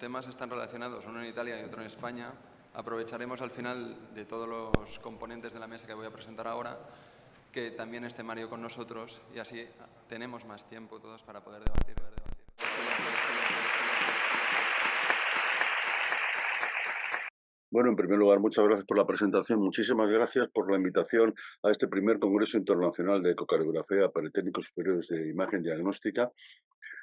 temas están relacionados, uno en Italia y otro en España, aprovecharemos al final de todos los componentes de la mesa que voy a presentar ahora que también esté Mario con nosotros y así tenemos más tiempo todos para poder debatir. Bueno, en primer lugar, muchas gracias por la presentación. Muchísimas gracias por la invitación a este primer Congreso Internacional de Ecocardiografía para Técnicos Superiores de Imagen Diagnóstica.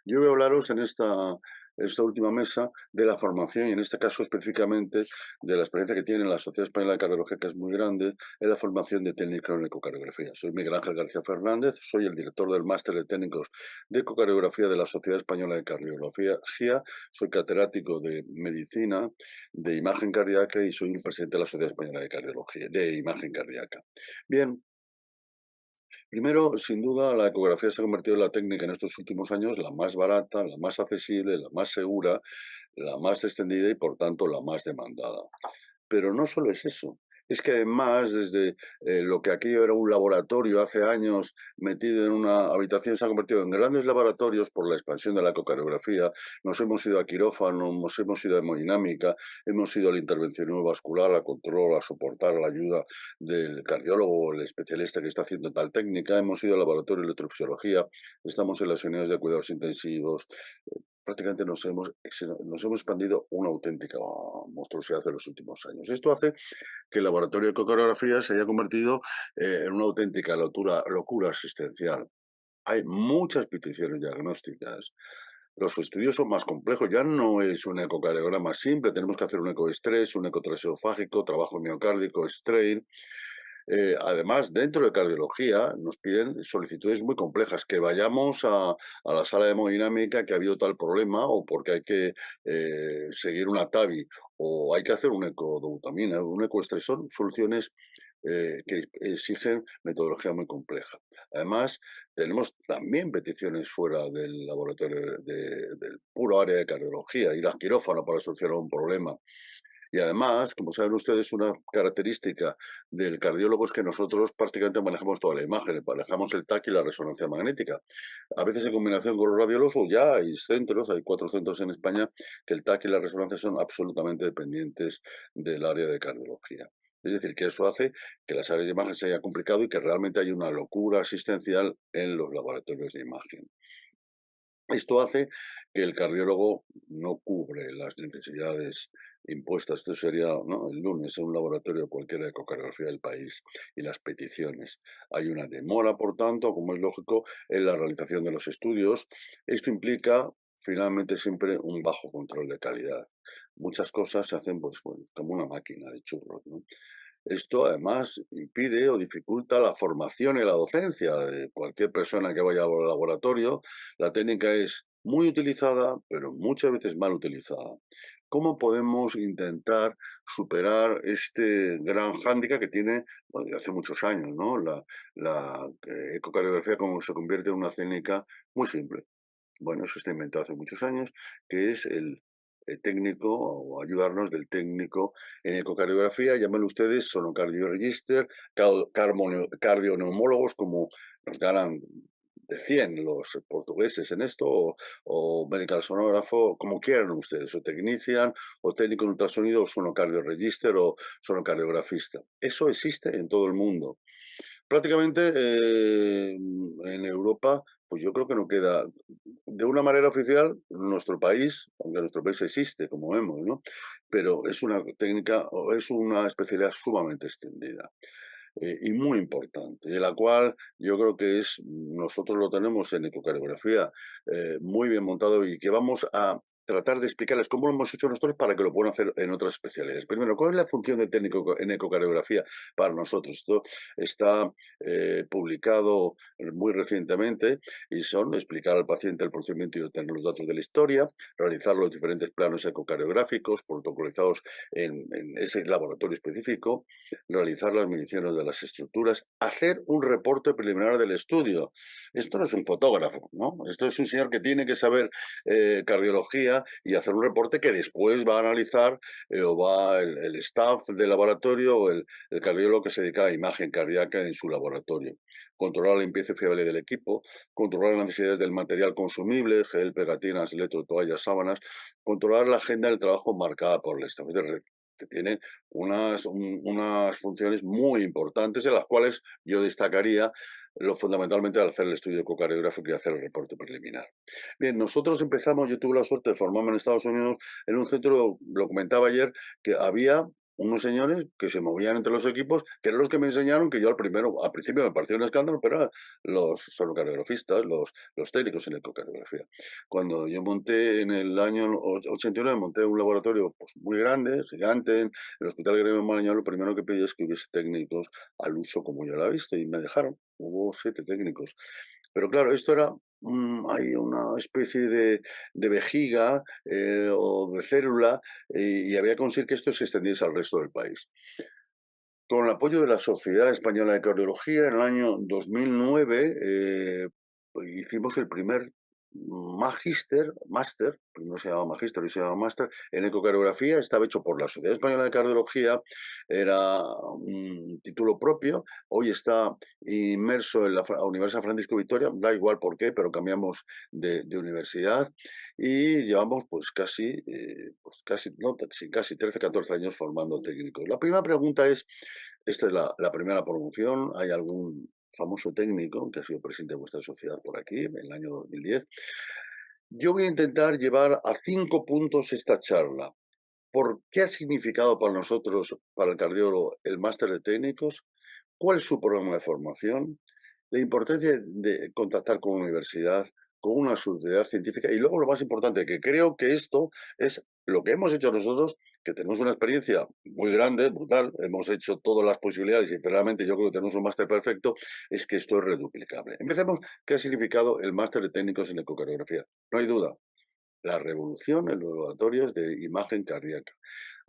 Yo voy a hablaros en esta esta última mesa de la formación y en este caso específicamente de la experiencia que tiene la Sociedad Española de Cardiología, que es muy grande, en la formación de técnicos en ecocardiografía. Soy Miguel Ángel García Fernández, soy el director del máster de técnicos de ecocardiografía de la Sociedad Española de Cardiología, soy catedrático de medicina, de imagen cardíaca y soy el presidente de la Sociedad Española de Cardiología, de imagen cardíaca. Bien, Primero, sin duda, la ecografía se ha convertido en la técnica en estos últimos años la más barata, la más accesible, la más segura, la más extendida y, por tanto, la más demandada. Pero no solo es eso es que además desde eh, lo que aquello era un laboratorio hace años metido en una habitación se ha convertido en grandes laboratorios por la expansión de la ecocardiografía. Nos hemos ido a quirófano, nos hemos ido a hemodinámica, hemos ido al intervención vascular, a control, a soportar, a la ayuda del cardiólogo, el especialista que está haciendo tal técnica, hemos ido al laboratorio de electrofisiología, estamos en las unidades de cuidados intensivos, prácticamente nos hemos, nos hemos expandido una auténtica monstruosidad en los últimos años. Esto hace que el laboratorio de ecocardiografía se haya convertido eh, en una auténtica locura, locura asistencial. Hay muchas peticiones diagnósticas. Los estudios son más complejos, ya no es un ecocardiograma simple, tenemos que hacer un ecoestrés, un ecotraseofágico, trabajo miocárdico, strain, eh, además, dentro de cardiología nos piden solicitudes muy complejas, que vayamos a, la sala de hemodinámica que ha habido tal problema o porque hay que eh, seguir una TAVI o hay que hacer un ecodobutamina, un ecoestrés, son soluciones eh, que exigen metodología muy compleja. Además, tenemos también peticiones fuera del laboratorio del puro área de cardiología, ir al quirófano para solucionar un problema. Y además, como saben ustedes, una característica del cardiólogo es que nosotros prácticamente manejamos toda la imagen, manejamos el TAC y la resonancia magnética. A veces en combinación con los radiólogos ya hay centros, hay cuatro centros en España, que el TAC y la resonancia son absolutamente dependientes del área de cardiología. Es decir, que eso hace que las áreas de imagen se haya complicado y que realmente hay una locura asistencial en los laboratorios de imagen. Esto hace que el cardiólogo no cubre las necesidades impuestas. Esto sería el lunes en un laboratorio cualquiera de ecocardiografía del país y las peticiones. Hay una demora, por tanto, como es lógico, en la realización de los estudios. Esto implica finalmente siempre un bajo control de calidad. Muchas cosas se hacen pues, como una máquina de churros. Esto además impide o dificulta la formación y la docencia de cualquier persona que vaya al laboratorio. La técnica es muy utilizada, pero muchas veces mal utilizada. ¿Cómo podemos intentar superar este gran hándicap que tiene desde hace muchos años, ¿no? La, la eh, ecocardiografía como se convierte en una técnica muy simple. Bueno, eso está inventado hace muchos años, que es el eh, técnico o ayudarnos del técnico en ecocardiografía, llámenlo ustedes sonocardio-register, cardioneumólogos, como nos ganan de 100 los portugueses en esto, o, medical sonógrafo, como quieran ustedes, o technician, o técnico en ultrasonido, o sonocardio-register, o sonocardiografista. Eso existe en todo el mundo. Prácticamente eh, en Europa, pues yo creo que no queda, de una manera oficial, nuestro país, aunque nuestro país existe, como vemos, ¿no? pero es una técnica o es una especialidad sumamente extendida. Eh, y muy importante, de la cual yo creo que es, nosotros lo tenemos en ecocardiografía eh, muy bien montado y que vamos a tratar de explicarles cómo lo hemos hecho nosotros para que lo puedan hacer en otras especialidades. Primero, ¿cuál es la función del técnico en ecocardiografía para nosotros? Esto está eh, publicado muy recientemente y son explicar al paciente el procedimiento y obtener los datos de la historia, realizar los diferentes planos ecocardiográficos protocolizados en, en ese laboratorio específico, realizar las mediciones de las estructuras, hacer un reporte preliminar del estudio. Esto no es un fotógrafo, ¿no? Esto es un señor que tiene que saber eh, cardiología y hacer un reporte que después va a analizar eh, o va el, staff del laboratorio o el, cardiólogo que se dedica a imagen cardíaca en su laboratorio. Controlar la limpieza fiable del equipo, controlar las necesidades del material consumible, gel, pegatinas, electro, toallas, sábanas, controlar la agenda del trabajo marcada por el staff. de que tiene unas, unas funciones muy importantes en las cuales yo destacaría lo fundamentalmente al hacer el estudio ecocardiográfico y hacer el reporte preliminar. Bien, nosotros empezamos, yo tuve la suerte de formarme en Estados Unidos en un centro, lo comentaba ayer, que había unos señores que se movían entre los equipos, que eran los que me enseñaron que yo al primero, al principio me pareció un escándalo, pero eran los sonocardiografistas, los, los técnicos en ecocardiografía. Cuando yo monté en el año 89, monté un laboratorio pues, muy grande, gigante, en el Hospital Gremio Marañón, lo primero que pedí es que hubiese técnicos al uso como yo la he visto, y me dejaron. Hubo siete técnicos. Pero claro, esto era hay una especie de, vejiga eh, o de célula y, había que conseguir que esto se extendiese al resto del país. Con el apoyo de la Sociedad Española de Cardiología, en el año 2009 eh, hicimos el primer Magister, Master, no se llamaba Magister, hoy se llama Master, en ecocardiografía, estaba hecho por la Sociedad Española de Cardiología, era un título propio, hoy está inmerso en la Universidad Francisco Victoria, da igual por qué, pero cambiamos de, universidad y llevamos pues casi, eh, pues casi, no, casi 13, 14 años formando técnicos. La primera pregunta es, esta es la, la primera promoción, ¿hay algún famoso técnico que ha sido presidente de vuestra sociedad por aquí en el año 2010. Yo voy a intentar llevar a cinco puntos esta charla. ¿Por qué ha significado para nosotros, para el cardiólogo, el máster de técnicos? ¿Cuál es su programa de formación? La importancia de contactar con la universidad, con una sociedad científica y luego lo más importante, que creo que esto es lo que hemos hecho nosotros, que tenemos una experiencia muy grande, brutal, hemos hecho todas las posibilidades y realmente yo creo que tenemos un máster perfecto, es que esto es reduplicable. Empecemos, ¿qué ha significado el máster de técnicos en ecocardiografía? No hay duda, la revolución en los laboratorios de imagen cardíaca.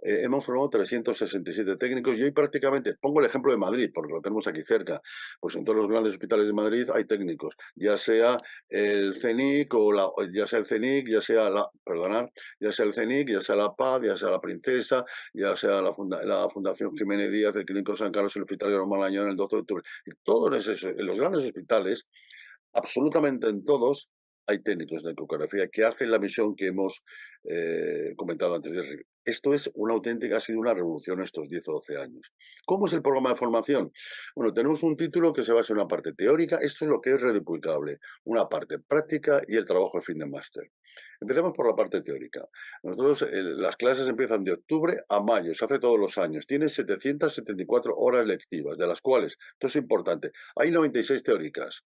Eh, hemos formado 367 técnicos y hoy prácticamente, pongo el ejemplo de Madrid, porque lo tenemos aquí cerca, pues en todos los grandes hospitales de Madrid hay técnicos, ya sea el CENIC o la, ya sea el CENIC, ya sea la, perdonar, ya sea el CENIC, ya sea la Paz, ya sea la Princesa, ya sea la, la Fundación Jiménez Díaz, el Clínico San Carlos, el Hospital de Malañón, el 12 de octubre, y todos esos, en los grandes hospitales, absolutamente en todos, hay técnicos de ecografía que hacen la misión que hemos eh, comentado antes. Esto es una auténtica, ha sido una revolución estos 10 o 12 años. ¿Cómo es el programa de formación? Bueno, tenemos un título que se basa en una parte teórica, esto es lo que es reduplicable, una parte práctica y el trabajo de fin de máster. Empecemos por la parte teórica. Nosotros, las clases empiezan de octubre a mayo, se hace todos los años. Tiene 774 horas lectivas, de las cuales, esto es importante, hay 96 teóricas.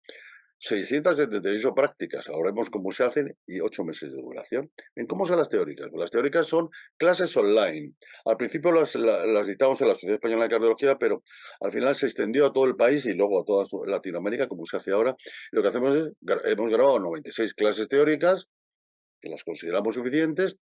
678 prácticas, ahora vemos cómo se hacen, y 8 meses de duración. ¿En cómo son las teóricas? Las teóricas son clases online. Al principio las, las, dictamos en la Sociedad Española de Cardiología, pero al final se extendió a todo el país y luego a toda Latinoamérica, como se hace ahora. lo que hacemos es, hemos grabado 96 clases teóricas, que las consideramos suficientes,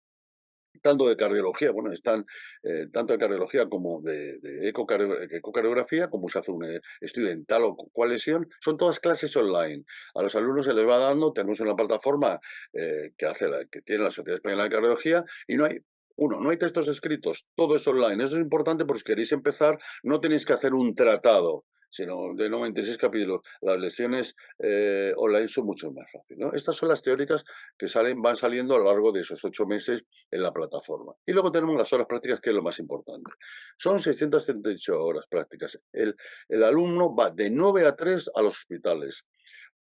tanto de cardiología, bueno, están eh, tanto de cardiología como de, ecocardiografía, como se hace un eh, estudio en tal o cual lesión, son todas clases online. A los alumnos se les va dando, tenemos una plataforma eh, que, hace la, que tiene la Sociedad Española de Cardiología y no hay uno, no hay textos escritos, todo es online. Eso es importante porque si queréis empezar, no tenéis que hacer un tratado sino de 96 capítulos. Las lesiones eh, online son mucho más fáciles. Estas son las teóricas que salen, van saliendo a lo largo de esos ocho meses en la plataforma. Y luego tenemos las horas prácticas, que es lo más importante. Son 678 horas prácticas. El, el alumno va de 9 a 3 a los hospitales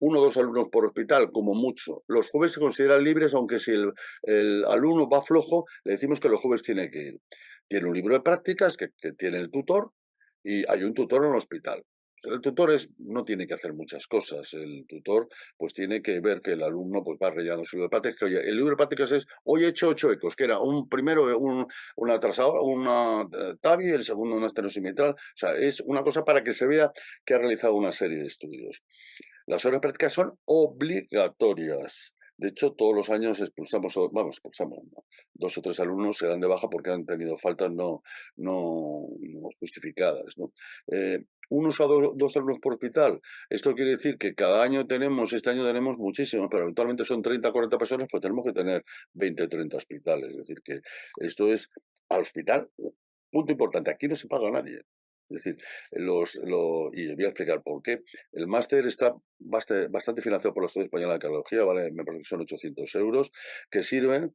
uno o dos alumnos por hospital, como mucho. Los jueves se consideran libres, aunque si el, el, alumno va flojo, le decimos que los jueves tiene que ir. Tiene un libro de prácticas que, que tiene el tutor y hay un tutor en el hospital. El tutor no tiene que hacer muchas cosas. El tutor pues tiene que ver que el alumno pues va rellenando su libro de prácticas. El libro de prácticas es, hoy he hecho ocho ecos, que era un primero un, una atrasadora, una eh, TAVI, el segundo una estenosimetral. O sea, es una cosa para que se vea que ha realizado una serie de estudios. Las horas prácticas son obligatorias. De hecho, todos los años expulsamos, vamos, expulsamos, dos o tres alumnos se dan de baja porque han tenido faltas no, no, justificadas. Eh, unos a dos, alumnos por hospital. Esto quiere decir que cada año tenemos, este año tenemos muchísimos, pero habitualmente son 30, 40 personas, pues tenemos que tener 20, 30 hospitales. Es decir, que esto es al hospital, punto importante, aquí no se paga a nadie. Es decir, los, y voy a explicar por qué. El máster está bastante, financiado por la Sociedad Española de Cardiología, vale, me parece que son 800 euros, que sirven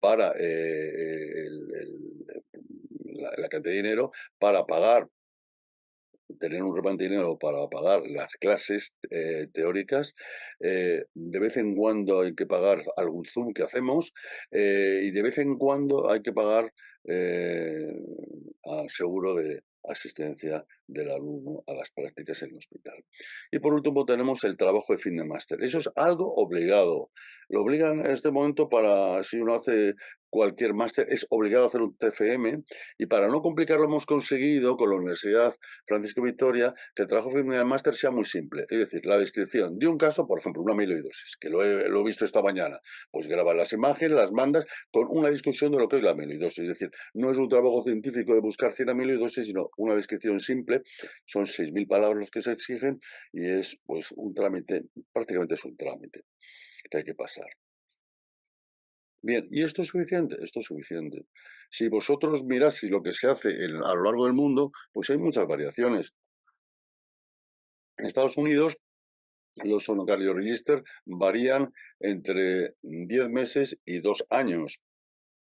para eh, la, cantidad de dinero para pagar tener un remanente de dinero para pagar las clases eh, teóricas. Eh, de vez en cuando hay que pagar algún Zoom que hacemos y de vez en cuando hay que pagar al seguro de, asistencia del alumno a las prácticas en el hospital. Y por último tenemos el trabajo de fin de máster. Eso es algo obligado. Lo obligan en este momento para, si uno hace cualquier máster, es obligado a hacer un TFM y para no complicarlo hemos conseguido con la Universidad Francisco Victoria que el trabajo de máster sea muy simple. Es decir, la descripción de un caso, por ejemplo, una amiloidosis, que lo he, lo he visto esta mañana, pues grabar las imágenes, las mandas con una discusión de lo que es la amiloidosis. Es decir, no es un trabajo científico de buscar 100 amiloidosis, sino una descripción simple. Son 6.000 palabras los que se exigen y es pues un trámite, prácticamente es un trámite que hay que pasar. Bien, ¿y esto es suficiente? Esto es suficiente. Si vosotros miráis lo que se hace a lo largo del mundo, pues hay muchas variaciones. En Estados Unidos, los sonocardio register varían entre 10 meses y 2 años.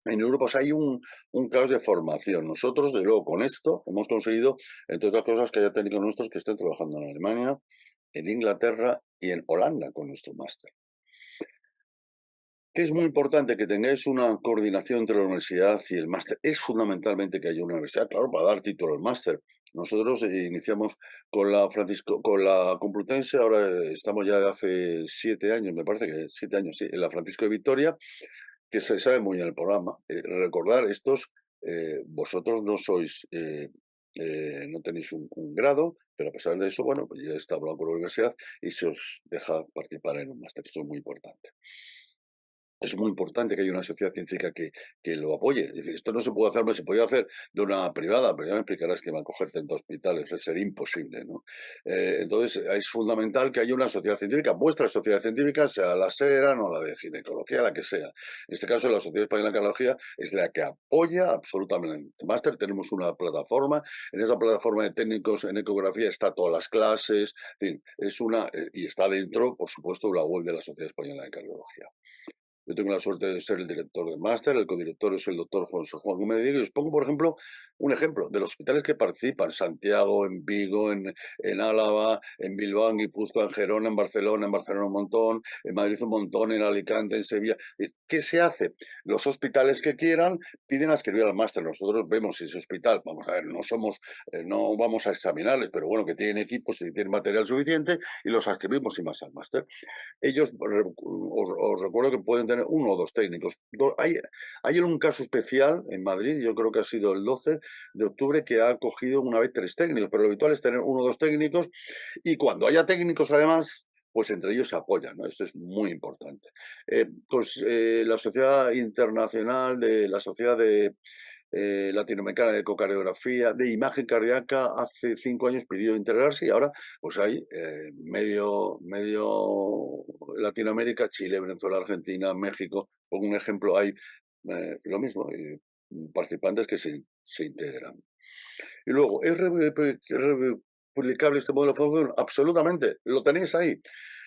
En Europa pues, hay un, un, caos de formación. Nosotros, de luego, con esto hemos conseguido, entre otras cosas, que haya técnicos nuestros que estén trabajando en Alemania, en Inglaterra y en Holanda con nuestro máster. Es muy importante que tengáis una coordinación entre la universidad y el máster. Es fundamentalmente que haya una universidad, claro, para dar título al máster. Nosotros eh, iniciamos con la Francisco, con la Complutense, ahora estamos ya hace siete años, me parece que siete años, sí, en la Francisco de Victoria, que se sabe muy en el programa. Eh, recordar, estos, eh, vosotros no sois, no tenéis un, grado, pero a pesar de eso, bueno, pues ya está hablando con la universidad y se os deja participar en un máster. Esto es muy importante es muy importante que haya una sociedad científica que, que lo apoye. Es decir, esto no se puede hacer, no se puede hacer de una privada, pero ya me explicarás que va a cogerte en dos hospitales, sería imposible. ¿no? Eh, entonces, es fundamental que haya una sociedad científica, vuestra sociedad científica, sea la SERA, no la de ginecología, la que sea. En este caso, la Sociedad Española de Cardiología es la que apoya absolutamente. Máster, tenemos una plataforma, en esa plataforma de técnicos en ecografía está todas las clases, en fin, es una, eh, y está dentro, por supuesto, la web de la Sociedad Española de Cardiología. Yo tengo la suerte de ser el director del máster, el codirector es el doctor Juan Juan Gómez y os pongo, por ejemplo, un ejemplo de los hospitales que participan, Santiago, en Vigo, en, en Álava, en Bilbao, en Guipúzcoa, en Gerona, en Barcelona, en Barcelona un montón, en Madrid un montón, en Alicante, en Sevilla. ¿Qué se hace? Los hospitales que quieran piden a escribir al máster. Nosotros vemos si ese hospital, vamos a ver, no somos, eh, no vamos a examinarles, pero bueno, que tienen equipos y tienen material suficiente y los escribimos y más al máster. Ellos, os, os recuerdo que pueden tener uno o dos técnicos. Hay, hay un caso especial en Madrid, yo creo que ha sido el 12 de octubre, que ha cogido una vez tres técnicos, pero lo habitual es tener uno o dos técnicos y cuando haya técnicos además pues entre ellos se apoyan. Esto es muy importante. Eh, pues eh, la Sociedad Internacional de la Sociedad de eh, latinoamericana de ecocardiografía, de imagen cardíaca, hace cinco años pidió integrarse y ahora pues hay medio, medio Latinoamérica, Chile, Venezuela, Argentina, México, por un ejemplo, hay lo mismo, participantes que se, se integran. Y luego, ¿es replicable este modelo de formación? Absolutamente, lo tenéis ahí.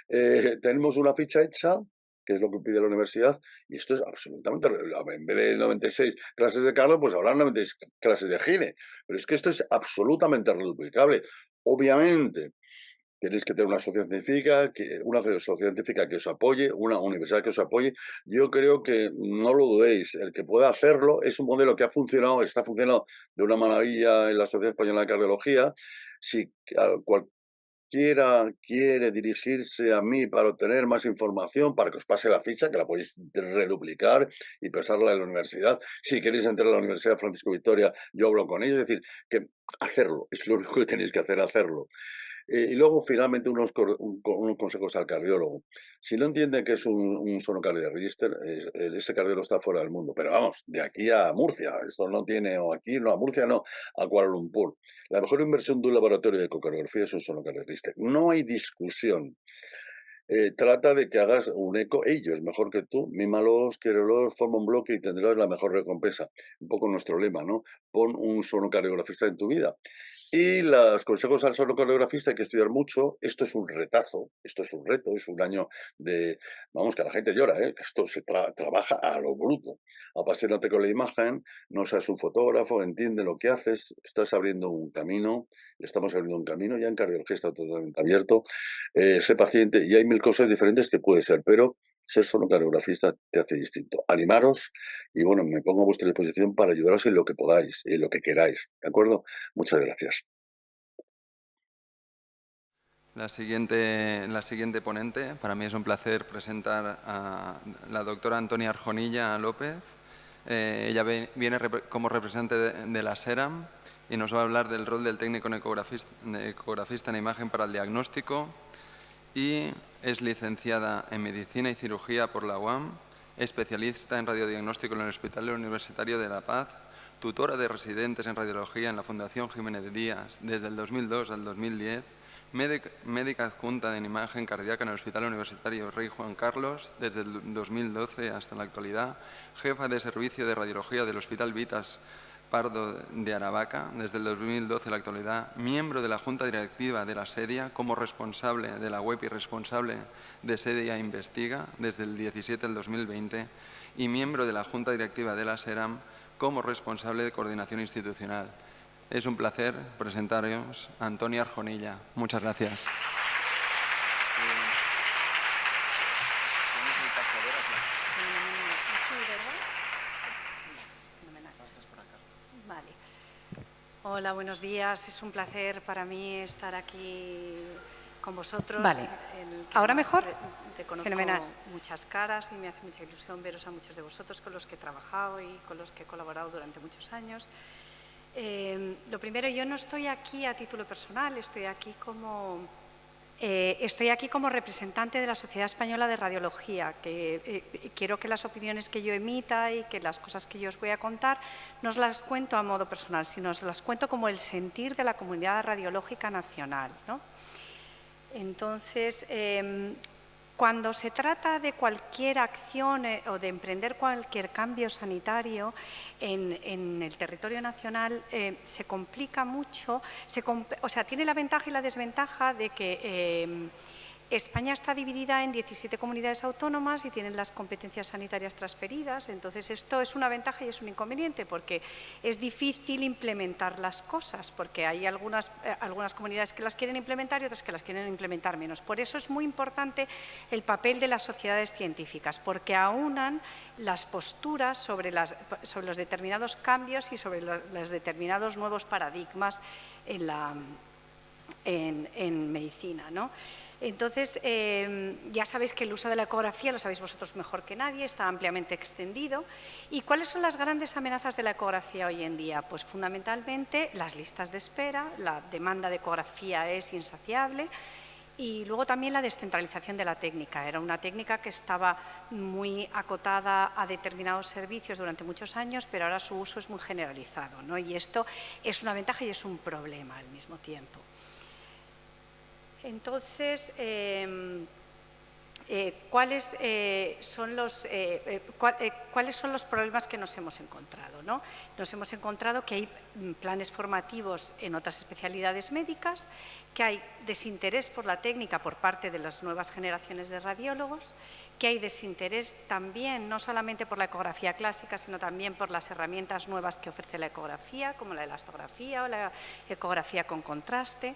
tenemos una ficha hecha que es lo que pide la universidad, y esto es absolutamente, en vez de 96 clases de Carlos, pues habrá 96 clases de Gine, pero es que esto es absolutamente reduplicable. Obviamente, tenéis que tener una sociedad científica, que, una sociedad científica que os apoye, una universidad que os apoye. Yo creo que no lo dudéis, el que pueda hacerlo es un modelo que ha funcionado, está funcionando de una maravilla en la Sociedad Española de Cardiología. Si cual, quiera, quiere dirigirse a mí para obtener más información, para que os pase la ficha, que la podéis reduplicar y pasarla a la universidad. Si queréis entrar a la Universidad Francisco Victoria, yo hablo con ellos. Es decir, que hacerlo, es lo único que tenéis que hacer, hacerlo. Eh, y luego, finalmente, unos, consejos al cardiólogo. Si no entiende que es un, un sonocardiografista, register, ese cardiólogo está fuera del mundo. Pero vamos, de aquí a Murcia, esto no tiene, o aquí, no, a Murcia no, a Kuala Lumpur. La mejor inversión de un laboratorio de ecocardiografía es un sonocardiografista. No hay discusión. Eh, trata de que hagas un eco, ellos mejor que tú, mímalos, quiérelos, forma un bloque y tendrás la mejor recompensa. Un poco nuestro lema, ¿no? Pon un sonocardiografista en tu vida. Y los consejos al sonocardiografista hay que estudiar mucho. Esto es un retazo, esto es un reto, es un año de, vamos, que la gente llora, ¿eh? esto se trabaja a lo bruto. Apasionate con la imagen, no seas un fotógrafo, entiende lo que haces, estás abriendo un camino, estamos abriendo un camino, ya en cardiología está totalmente abierto. Eh, sé paciente y hay mil cosas diferentes que puede ser, pero ser sonocardiografista te hace distinto. Animaros y bueno, me pongo a vuestra disposición para ayudaros en lo que podáis, en lo que queráis. ¿De acuerdo? Muchas gracias. La siguiente, la siguiente ponente, para mí es un placer presentar a la doctora Antonia Arjonilla López. Eh, ella viene como representante de, la SERAM y nos va a hablar del rol del técnico ecografista, ecografista en imagen para el diagnóstico y es licenciada en Medicina y Cirugía por la UAM, especialista en radiodiagnóstico en el Hospital Universitario de La Paz, tutora de residentes en radiología en la Fundación Jiménez Díaz desde el 2002 al 2010, médica adjunta en imagen cardíaca en el Hospital Universitario Rey Juan Carlos desde el 2012 hasta la actualidad, jefa de servicio de radiología del Hospital Vitas Pardo de Aravaca, desde el 2012 a la actualidad, miembro de la Junta Directiva de la SEDIA, como responsable de la web y responsable de SEDIA Investiga, desde el 17 al 2020, y miembro de la Junta Directiva de la SERAM, como responsable de coordinación institucional. Es un placer presentaros a Antonia Arjonilla. Muchas gracias. Hola, buenos días. Es un placer para mí estar aquí con vosotros. Vale. ¿Ahora mejor? Te conozco Fenomenal. muchas caras y me hace mucha ilusión veros a muchos de vosotros con los que he trabajado y con los que he colaborado durante muchos años. Eh, lo primero, yo no estoy aquí a título personal, estoy aquí como eh, estoy aquí como representante de la Sociedad Española de Radiología, que eh, quiero que las opiniones que yo emita y que las cosas que yo os voy a contar no os las cuento a modo personal, sino os las cuento como el sentir de la comunidad radiológica nacional. Entonces, em, cuando se trata de cualquier acción eh, o de emprender cualquier cambio sanitario en, el territorio nacional, eh, se complica mucho, o sea, tiene la ventaja y la desventaja de que eh, España está dividida en 17 comunidades autónomas y tienen las competencias sanitarias transferidas, entonces esto es una ventaja y es un inconveniente porque es difícil implementar las cosas, porque hay algunas, eh, algunas comunidades que las quieren implementar y otras que las quieren implementar menos. Por eso es muy importante el papel de las sociedades científicas, porque aunan las posturas sobre, los determinados cambios y sobre los, determinados nuevos paradigmas en, en medicina. ¿no? Entonces, em, ya sabéis que el uso de la ecografía, lo sabéis vosotros mejor que nadie, está ampliamente extendido. ¿Y cuáles son las grandes amenazas de la ecografía hoy en día? Pues fundamentalmente las listas de espera, la demanda de ecografía es insaciable y luego también la descentralización de la técnica. Era una técnica que estaba muy acotada a determinados servicios durante muchos años, pero ahora su uso es muy generalizado. ¿no? Y esto es una ventaja y es un problema al mismo tiempo. Entonces, em, eh, ¿cuáles, eh, son los, eh, ¿cuáles son los problemas que nos hemos encontrado? ¿no? Nos hemos encontrado que hay mm, planes formativos en otras especialidades médicas, que hay desinterés por la técnica por parte de las nuevas generaciones de radiólogos, que hay desinterés también no solamente por la ecografía clásica, sino también por las herramientas nuevas que ofrece la ecografía, como la elastografía o la ecografía con contraste,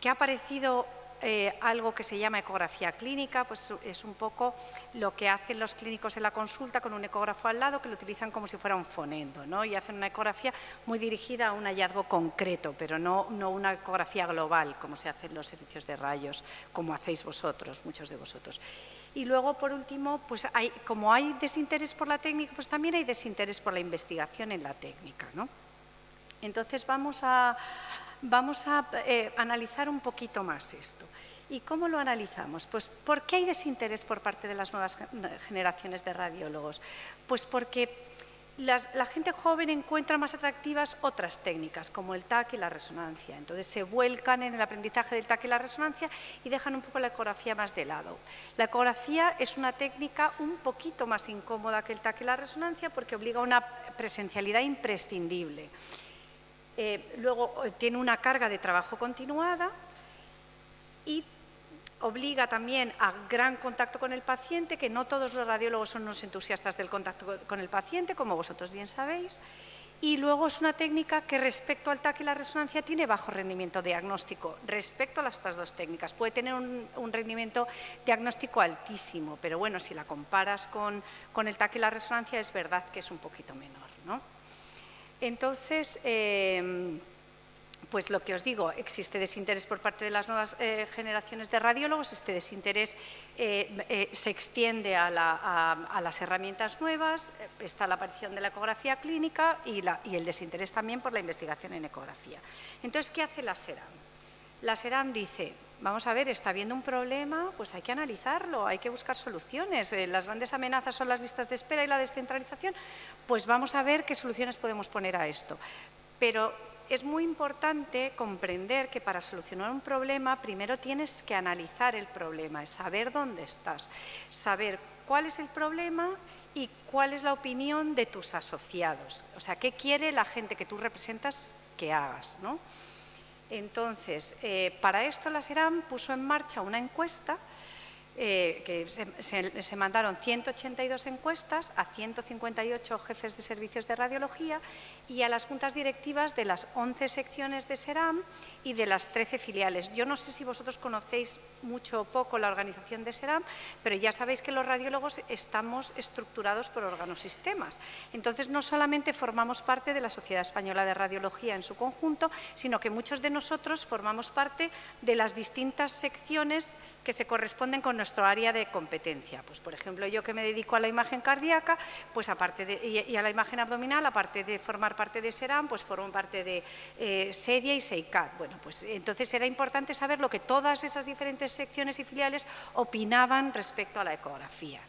que ha aparecido eh, algo que se llama ecografía clínica, pues es un poco lo que hacen los clínicos en la consulta con un ecógrafo al lado que lo utilizan como si fuera un fonendo ¿no? y hacen una ecografía muy dirigida a un hallazgo concreto, pero no, no una ecografía global como se hace en los servicios de rayos, como hacéis vosotros, muchos de vosotros. Y luego, por último, pues hay, como hay desinterés por la técnica, pues también hay desinterés por la investigación en la técnica. ¿no? Entonces vamos a, vamos a eh, analizar un poquito más esto. ¿Y cómo lo analizamos? Pues ¿por qué hay desinterés por parte de las nuevas generaciones de radiólogos? Pues porque la gente joven encuentra más atractivas otras técnicas, como el TAC y la resonancia. Entonces se vuelcan en el aprendizaje del TAC y la resonancia y dejan un poco la ecografía más de lado. La ecografía es una técnica un poquito más incómoda que el TAC y la resonancia porque obliga a una presencialidad imprescindible. Eh, luego eh, tiene una carga de trabajo continuada y obliga también a gran contacto con el paciente, que no todos los radiólogos son unos entusiastas del contacto con el paciente, como vosotros bien sabéis. Y luego es una técnica que respecto al TAC y la resonancia tiene bajo rendimiento diagnóstico. Respecto a las otras dos técnicas, puede tener un, rendimiento diagnóstico altísimo, pero bueno, si la comparas con, con, el TAC y la resonancia es verdad que es un poquito menor. ¿no? Entonces, eh, pues lo que os digo, existe desinterés por parte de las nuevas eh, generaciones de radiólogos, este desinterés eh, se extiende a, las herramientas nuevas, está la aparición de la ecografía clínica y, y, el desinterés también por la investigación en ecografía. Entonces, ¿qué hace la SERAM? La SERAM dice, vamos a ver, está habiendo un problema, pues hay que analizarlo, hay que buscar soluciones. las grandes amenazas son las listas de espera y la descentralización, pues vamos a ver qué soluciones podemos poner a esto. Pero es muy importante comprender que para solucionar un problema primero tienes que analizar el problema, saber dónde estás, saber cuál es el problema y cuál es la opinión de tus asociados. O sea, qué quiere la gente que tú representas que hagas. ¿no? Entonces, eh, para esto la SERAM puso en marcha una encuesta eh, que se, mandaron 182 encuestas a 158 jefes de servicios de radiología y a las juntas directivas de las 11 secciones de SERAM y de las 13 filiales. Yo no sé si vosotros conocéis mucho o poco la organización de SERAM, pero ya sabéis que los radiólogos estamos estructurados por órganos sistemas. Entonces, no solamente formamos parte de la Sociedad Española de Radiología en su conjunto, sino que muchos de nosotros formamos parte de las distintas secciones que se corresponden con nuestro área de competencia. Pues, por ejemplo, yo que me dedico a la imagen cardíaca pues aparte de, y, a la imagen abdominal, aparte de formar parte de SERAM, pues formo parte de eh, SEDIA y SEICAT. Bueno, pues entonces era importante saber lo que todas esas diferentes secciones y filiales opinaban respecto a la ecografía.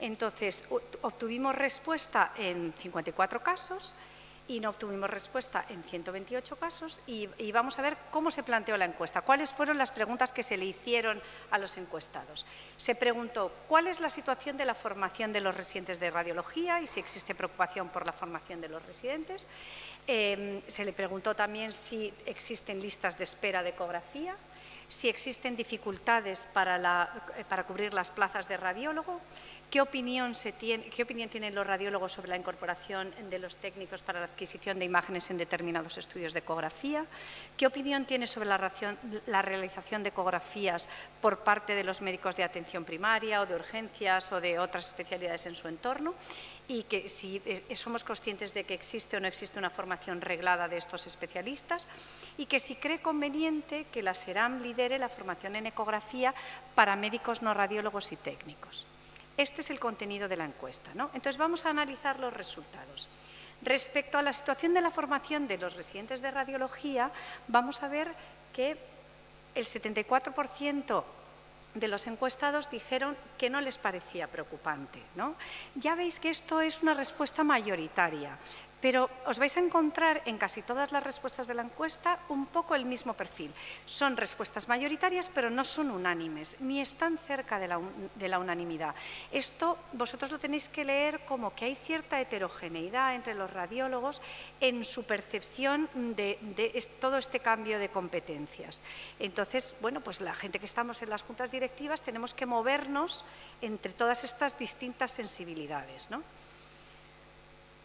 Entonces, obtuvimos respuesta en 54 casos, y no obtuvimos respuesta en 128 casos y, vamos a ver cómo se planteó la encuesta, cuáles fueron las preguntas que se le hicieron a los encuestados. Se preguntó cuál es la situación de la formación de los residentes de radiología y si existe preocupación por la formación de los residentes. Em, se le preguntó también si existen listas de espera de ecografía, si existen dificultades para, para cubrir las plazas de radiólogo, ¿Qué opinión, tienen los radiólogos sobre la incorporación de los técnicos para la adquisición de imágenes en determinados estudios de ecografía? ¿Qué opinión tiene sobre la, realización de ecografías por parte de los médicos de atención primaria o de urgencias o de otras especialidades en su entorno? Y que si somos conscientes de que existe o no existe una formación reglada de estos especialistas y que si cree conveniente que la SERAM lidere la formación en ecografía para médicos no radiólogos y técnicos. Este es el contenido de la encuesta. ¿no? Entonces vamos a analizar los resultados. Respecto a la situación de la formación de los residentes de radiología, vamos a ver que el 74% de los encuestados dijeron que no les parecía preocupante. ¿no? Ya veis que esto es una respuesta mayoritaria. Pero os vais a encontrar en casi todas las respuestas de la encuesta un poco el mismo perfil. Son respuestas mayoritarias, pero no son unánimes, ni están cerca de la, unanimidad. Esto vosotros lo tenéis que leer como que hay cierta heterogeneidad entre los radiólogos en su percepción de, todo este cambio de competencias. Entonces, bueno, pues la gente que estamos en las juntas directivas tenemos que movernos entre todas estas distintas sensibilidades. ¿no?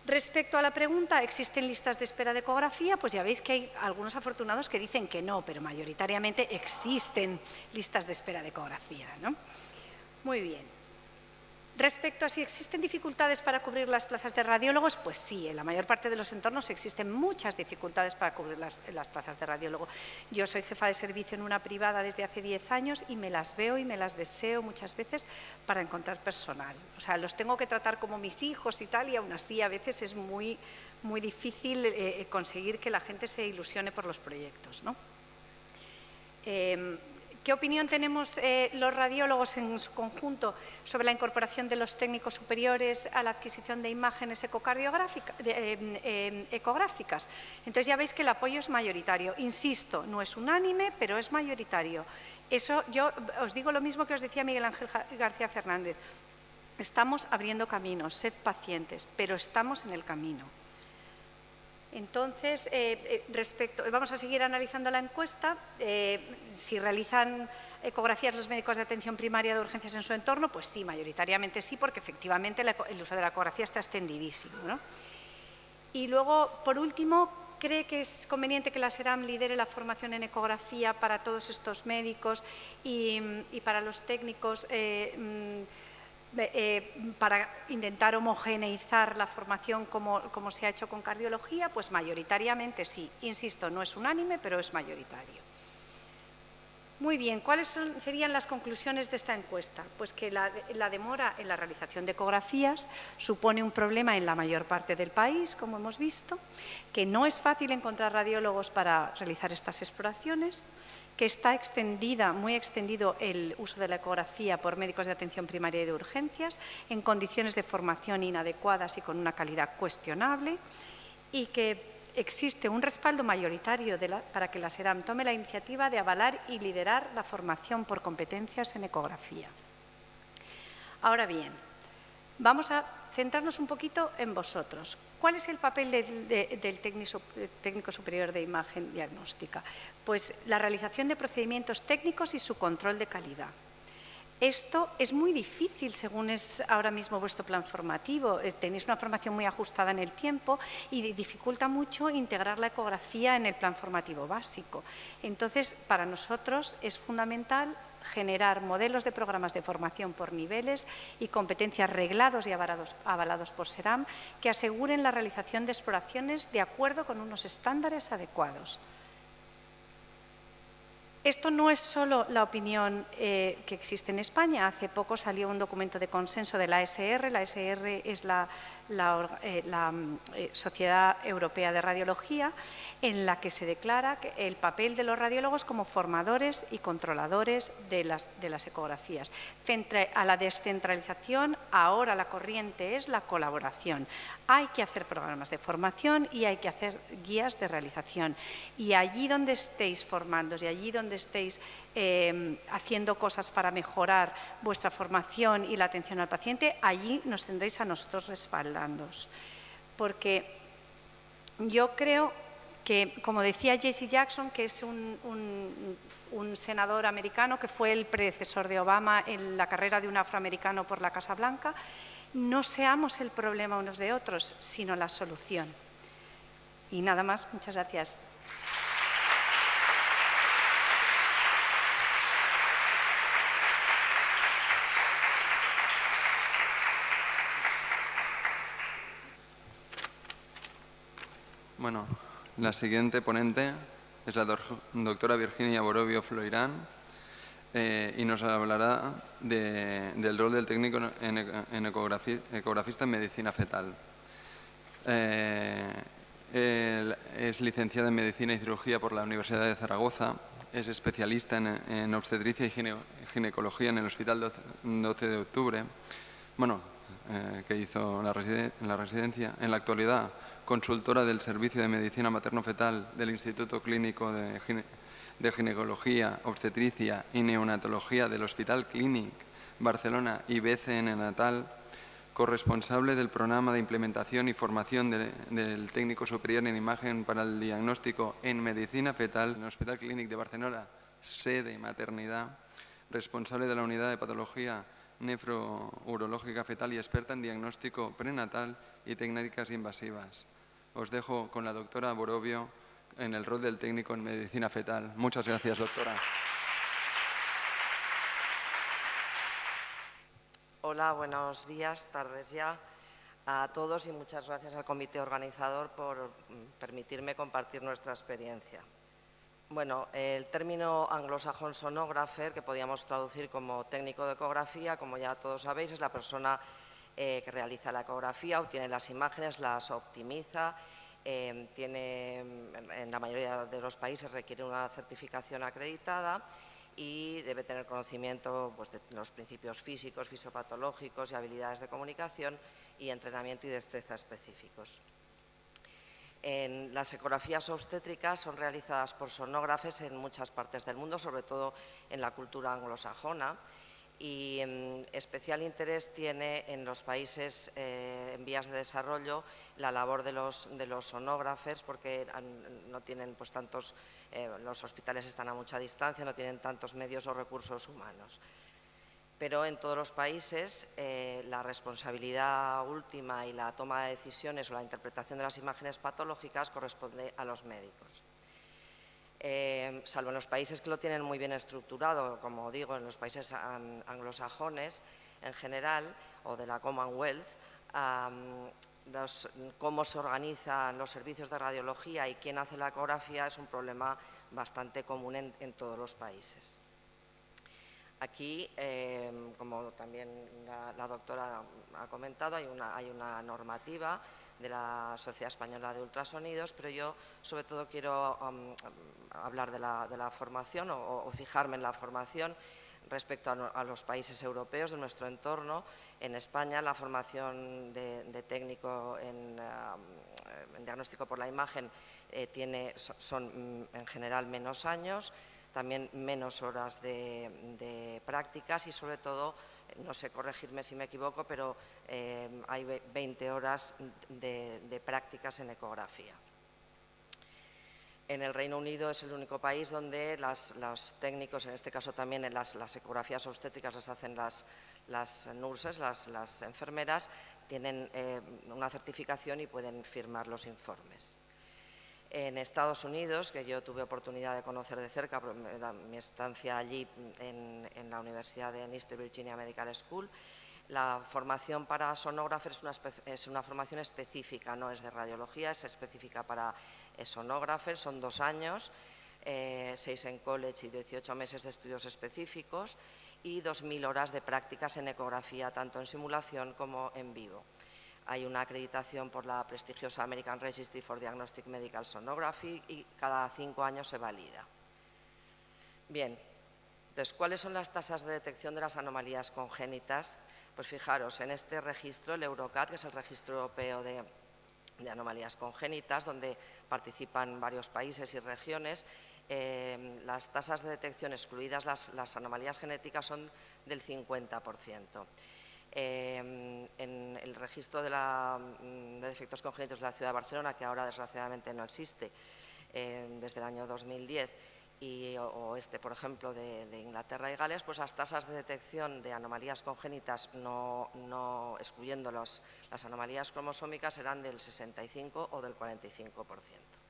Respecto a la pregunta, ¿existen listas de espera de ecografía? Pues ya veis que hay algunos afortunados que dicen que no, pero mayoritariamente existen listas de espera de ecografía. ¿no? Muy bien. Respecto a si existen dificultades para cubrir las plazas de radiólogos, pues sí, en la mayor parte de los entornos existen muchas dificultades para cubrir las, plazas de radiólogo. Yo soy jefa de servicio en una privada desde hace 10 años y me las veo y me las deseo muchas veces para encontrar personal. O sea, los tengo que tratar como mis hijos y tal y aún así a veces es muy, muy difícil eh, eh, conseguir que la gente se ilusione por los proyectos. ¿no? Em, ¿Qué opinión tenemos eh, los radiólogos en su conjunto sobre la incorporación de los técnicos superiores a la adquisición de imágenes eh, em, ecográficas? Entonces ya veis que el apoyo es mayoritario. Insisto, no es unánime, pero es mayoritario. Eso yo os digo lo mismo que os decía Miguel Ángel García Fernández. Estamos abriendo caminos, sed pacientes, pero estamos en el camino. Entonces, eh, eh, respecto, vamos a seguir analizando la encuesta. Eh, si realizan ecografías los médicos de atención primaria de urgencias en su entorno, pues sí, mayoritariamente sí, porque efectivamente el uso de la ecografía está extendidísimo. Y luego, por último, ¿cree que es conveniente que la SERAM lidere la formación en ecografía para todos estos médicos y, para los técnicos? Mm, eh, para intentar homogeneizar la formación como, como se ha hecho con cardiología, pues mayoritariamente sí. Insisto, no es unánime, pero es mayoritario. Muy bien, ¿cuáles serían las conclusiones de esta encuesta? Pues que la, demora en la realización de ecografías supone un problema en la mayor parte del país, como hemos visto, que no es fácil encontrar radiólogos para realizar estas exploraciones, que está extendida, muy extendido el uso de la ecografía por médicos de atención primaria y de urgencias en condiciones de formación inadecuadas y con una calidad cuestionable y que existe un respaldo mayoritario para que la SERAM tome la iniciativa de avalar y liderar la formación por competencias en ecografía. Ahora bien, vamos a centrarnos un poquito en vosotros. ¿Cuál es el papel del, técnico, superior de imagen diagnóstica? Pues la realización de procedimientos técnicos y su control de calidad. Esto es muy difícil según es ahora mismo vuestro plan formativo. Eh, tenéis una formación muy ajustada en el tiempo y dificulta mucho integrar la ecografía en el plan formativo básico. Entonces, para nosotros es fundamental generar modelos de programas de formación por niveles y competencias reglados y avalados, avalados por SERAM que aseguren la realización de exploraciones de acuerdo con unos estándares adecuados. Esto no es solo la opinión eh, que existe en España. Hace poco salió un documento de consenso de la ASR. La ASR es la la, eh, mm, eh, Sociedad Europea de Radiología, en la que se declara el papel de los radiólogos como formadores y controladores de las, de las ecografías. Frente a la descentralización, ahora la corriente es la colaboración. Hay que hacer programas de formación y hay que hacer guías de realización. Y allí donde estéis formando y allí donde estéis Em, haciendo cosas para mejorar vuestra formación y la atención al paciente, allí nos tendréis a nosotros respaldándos. Porque yo creo que, como decía Jesse Jackson, que es un, un, senador americano que fue el predecesor de Obama en la carrera de un afroamericano por la Casa Blanca, no seamos el problema unos de otros, sino la solución. Y nada más, muchas gracias. Bueno, la siguiente ponente es la doctora Virginia Borovio Floirán eh, y nos hablará del rol del técnico en, ecografista en medicina fetal. Eh, es licenciada en Medicina y Cirugía por la Universidad de Zaragoza, es especialista en, obstetricia y ginecología en el Hospital 12 de Octubre, bueno, eh, que hizo la, en la residencia. En la actualidad consultora del Servicio de Medicina Materno-Fetal del Instituto Clínico de, Ginecología, Obstetricia y Neonatología del Hospital Clínic Barcelona y BCN Natal, corresponsable del programa de implementación y formación del técnico superior en imagen para el diagnóstico en medicina fetal en el Hospital Clínic de Barcelona, sede maternidad, responsable de la unidad de patología nefrourológica fetal y experta en diagnóstico prenatal y técnicas invasivas. Os dejo con la doctora Borovio en el rol del técnico en medicina fetal. Muchas gracias, doctora. Hola, buenos días, tardes ya a todos y muchas gracias al comité organizador por mm, permitirme compartir nuestra experiencia. Bueno, el término anglosajón sonógrafer, que podíamos traducir como técnico de ecografía, como ya todos sabéis, es la persona eh, que realiza la ecografía, obtiene las imágenes, las optimiza, eh, tiene, en la mayoría de los países requiere una certificación acreditada y debe tener conocimiento pues, de los principios físicos, fisiopatológicos y habilidades de comunicación y entrenamiento y destreza específicos. En las ecografías obstétricas son realizadas por sonógrafes en muchas partes del mundo, sobre todo en la cultura anglosajona, y em, especial interés tiene en los países eh, en vías de desarrollo la labor de los, de los sonógrafes porque no tienen pues tantos, eh, los hospitales están a mucha distancia, no tienen tantos medios o recursos humanos. Pero en todos los países eh, la responsabilidad última y la toma de decisiones o la interpretación de las imágenes patológicas corresponde a los médicos. Eh, salvo en los países que lo tienen muy bien estructurado, como digo, en los países anglosajones en general o de la Commonwealth, cómo se organizan los servicios de radiología y quién hace la ecografía es un problema bastante común en, todos los países. Aquí, eh, como también la, doctora ha comentado, hay una normativa de la Sociedad Española de Ultrasonidos, pero yo sobre todo quiero um, hablar de la, formación o, fijarme en la formación respecto a, los países europeos de nuestro entorno. En España la formación de, técnico um, en, diagnóstico por la imagen eh, tiene, son mm, en general menos años, también menos horas de prácticas y sobre todo no sé corregirme si me equivoco, pero eh, hay 20 horas de, prácticas en ecografía. En el Reino Unido es el único país donde los técnicos, en este caso también en las, ecografías obstétricas las hacen las, nurses, las, enfermeras, tienen eh, una certificación y pueden firmar los informes en Estados Unidos, que yo tuve oportunidad de conocer de cerca, mi estancia allí en, la Universidad de East Virginia Medical School, la formación para sonógrafos es una, formación específica, no es de radiología, es específica para sonógrafos, son dos años, eh, seis en college y 18 meses de estudios específicos y 2.000 horas de prácticas en ecografía, tanto en simulación como en vivo hay una acreditación por la prestigiosa American Registry for Diagnostic Medical Sonography y cada cinco años se valida. Bien, entonces, ¿cuáles son las tasas de detección de las anomalías congénitas? Pues fijaros, en este registro, el Eurocat, que es el registro europeo de, anomalías congénitas, donde participan varios países y regiones, eh, las tasas de detección, excluidas las, las anomalías genéticas, son del 50%. Em, en el registro mm, de, defectos congénitos de la ciudad de Barcelona, que ahora desgraciadamente no existe em, desde el año 2010, y, o, este, por ejemplo, de, Inglaterra y Gales, pues las tasas de detección de anomalías congénitas, no, excluyendo las anomalías cromosómicas, eran del 65 o del 45%.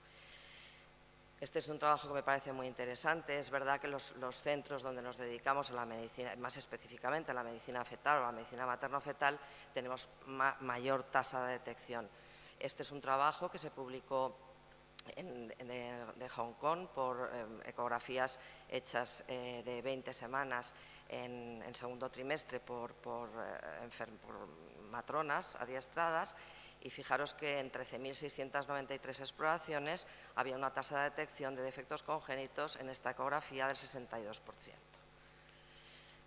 Este es un trabajo que me parece muy interesante. Es verdad que los, centros donde nos dedicamos a la medicina, más específicamente a la medicina fetal o a la medicina materno-fetal, tenemos mayor tasa de detección. Este es un trabajo que se publicó de, Hong Kong por em, ecografías hechas eh, de 20 semanas en, segundo trimestre por, eh, por matronas adiestradas y fijaros que en 13.693 exploraciones había una tasa de detección de defectos congénitos en esta ecografía del 62%.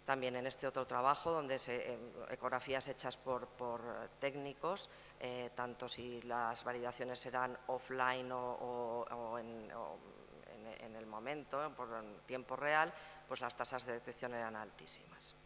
También en este otro trabajo, donde se, eh, ecografías hechas por, técnicos, eh, tanto si las validaciones serán offline o, en, en, el momento, por tiempo real, pues las tasas de detección eran altísimas.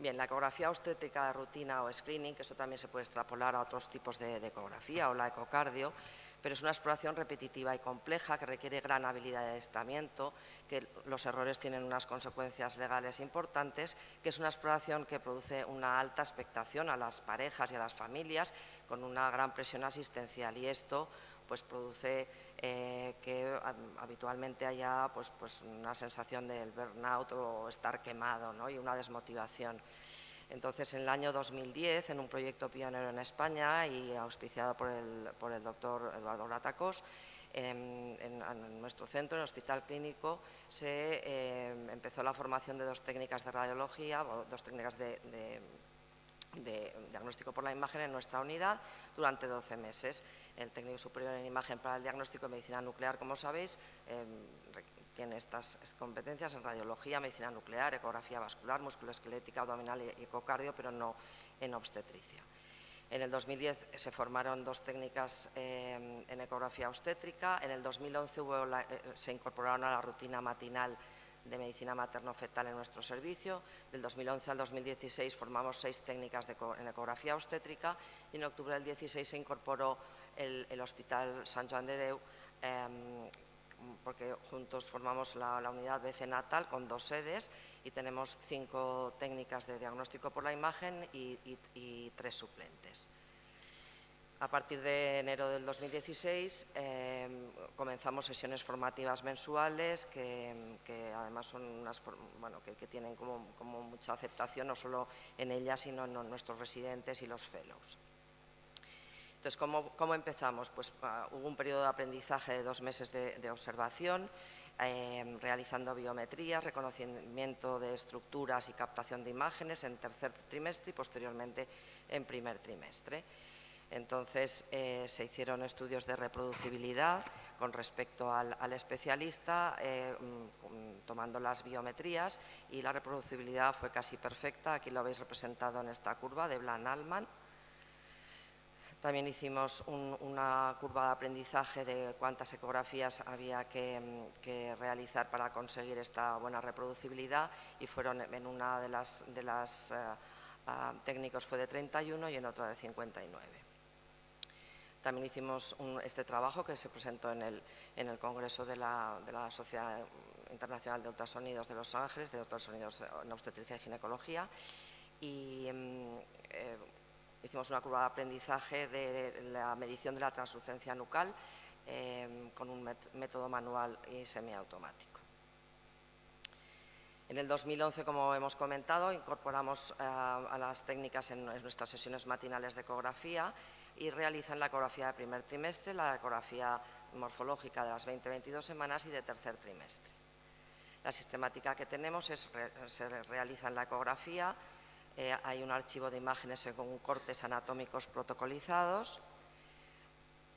Bien, la ecografía obstétrica de rutina o screening, que eso también se puede extrapolar a otros tipos de, ecografía o la ecocardio, pero es una exploración repetitiva y compleja que requiere gran habilidad de adiestramiento, que los errores tienen unas consecuencias legales importantes, que es una exploración que produce una alta expectación a las parejas y a las familias con una gran presión asistencial. Y esto pues produce eh, que habitualmente haya pues, pues una sensación del burnout o estar quemado y una desmotivación. Entonces, en el año 2010, en un proyecto pionero en España y auspiciado por el, por el doctor Eduardo Gratacos, en, nuestro centro, en el Hospital Clínico, se eh, empezó la formación de dos técnicas de radiología, dos técnicas de, diagnóstico por la imagen en nuestra unidad durante 12 meses. El técnico superior en imagen para el diagnóstico de medicina nuclear, como sabéis, em, tiene estas competencias en radiología, medicina nuclear, ecografía vascular, musculoesquelética, abdominal y ecocardio, pero no en obstetricia. En el 2010 se formaron dos técnicas em, en ecografía obstétrica. En el 2011 eh, se incorporaron a la rutina matinal de medicina materno-fetal en nuestro servicio. Del 2011 al 2016 formamos seis técnicas en ecografía obstétrica y en octubre del 2016 se incorporó el, Hospital San Joan de Deu em, porque juntos formamos la, unidad BC Natal con dos sedes y tenemos cinco técnicas de diagnóstico por la imagen y, tres suplentes. A partir de enero del 2016 em, comenzamos sesiones formativas mensuales que, además son unas, bueno, que, tienen como, como, mucha aceptación no solo en ellas sino en nuestros residentes y los fellows. Entonces, ¿cómo, empezamos? Pues ah, hubo un periodo de aprendizaje de dos meses de, observación, em, realizando biometría, reconocimiento de estructuras y captación de imágenes en tercer trimestre y posteriormente en primer trimestre. Entonces eh, se hicieron estudios de reproducibilidad con respecto al, especialista, eh, mm, tomando las biometrías y la reproducibilidad fue casi perfecta. Aquí lo habéis representado en esta curva de Blan-Alman. También hicimos una curva de aprendizaje de cuántas ecografías había que, realizar para conseguir esta buena reproducibilidad y fueron en una de las, de eh, técnicos fue de 31 y en otra de 59. También hicimos este trabajo que se presentó en el, en el Congreso de la, de la, Sociedad Internacional de Ultrasonidos de Los Ángeles, de ultrasonidos en obstetricia y ginecología, y mm, eh, hicimos una curva de aprendizaje de la medición de la translucencia nucal em, con un método manual y semiautomático. En el 2011, como hemos comentado, incorporamos a las técnicas en nuestras sesiones matinales de ecografía y realizan la ecografía de primer trimestre, la ecografía morfológica de las 20-22 semanas y de tercer trimestre. La sistemática que tenemos es, se realiza en la ecografía eh, hay un archivo de imágenes según cortes anatómicos protocolizados,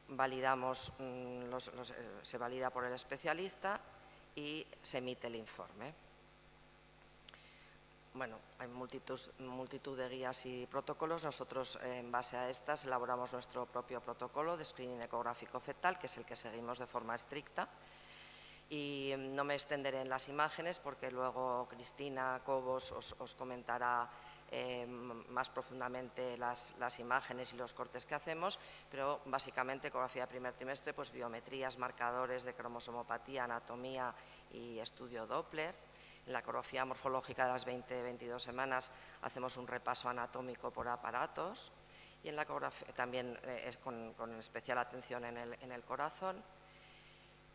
validamos, mm, eh, se valida por el especialista y se emite el informe. Bueno, hay multitud, de guías y protocolos. Nosotros, en base a estas, elaboramos nuestro propio protocolo de screening ecográfico fetal, que es el que seguimos de forma estricta. Y mm, no me extenderé en las imágenes porque luego Cristina Cobos os comentará eh, más profundamente las, imágenes y los cortes que hacemos, pero básicamente ecografía de primer trimestre, pues biometrías, marcadores de cromosomopatía, anatomía y estudio Doppler. En la ecografía morfológica de las 20-22 semanas hacemos un repaso anatómico por aparatos y en la también eh, con, especial atención en el corazón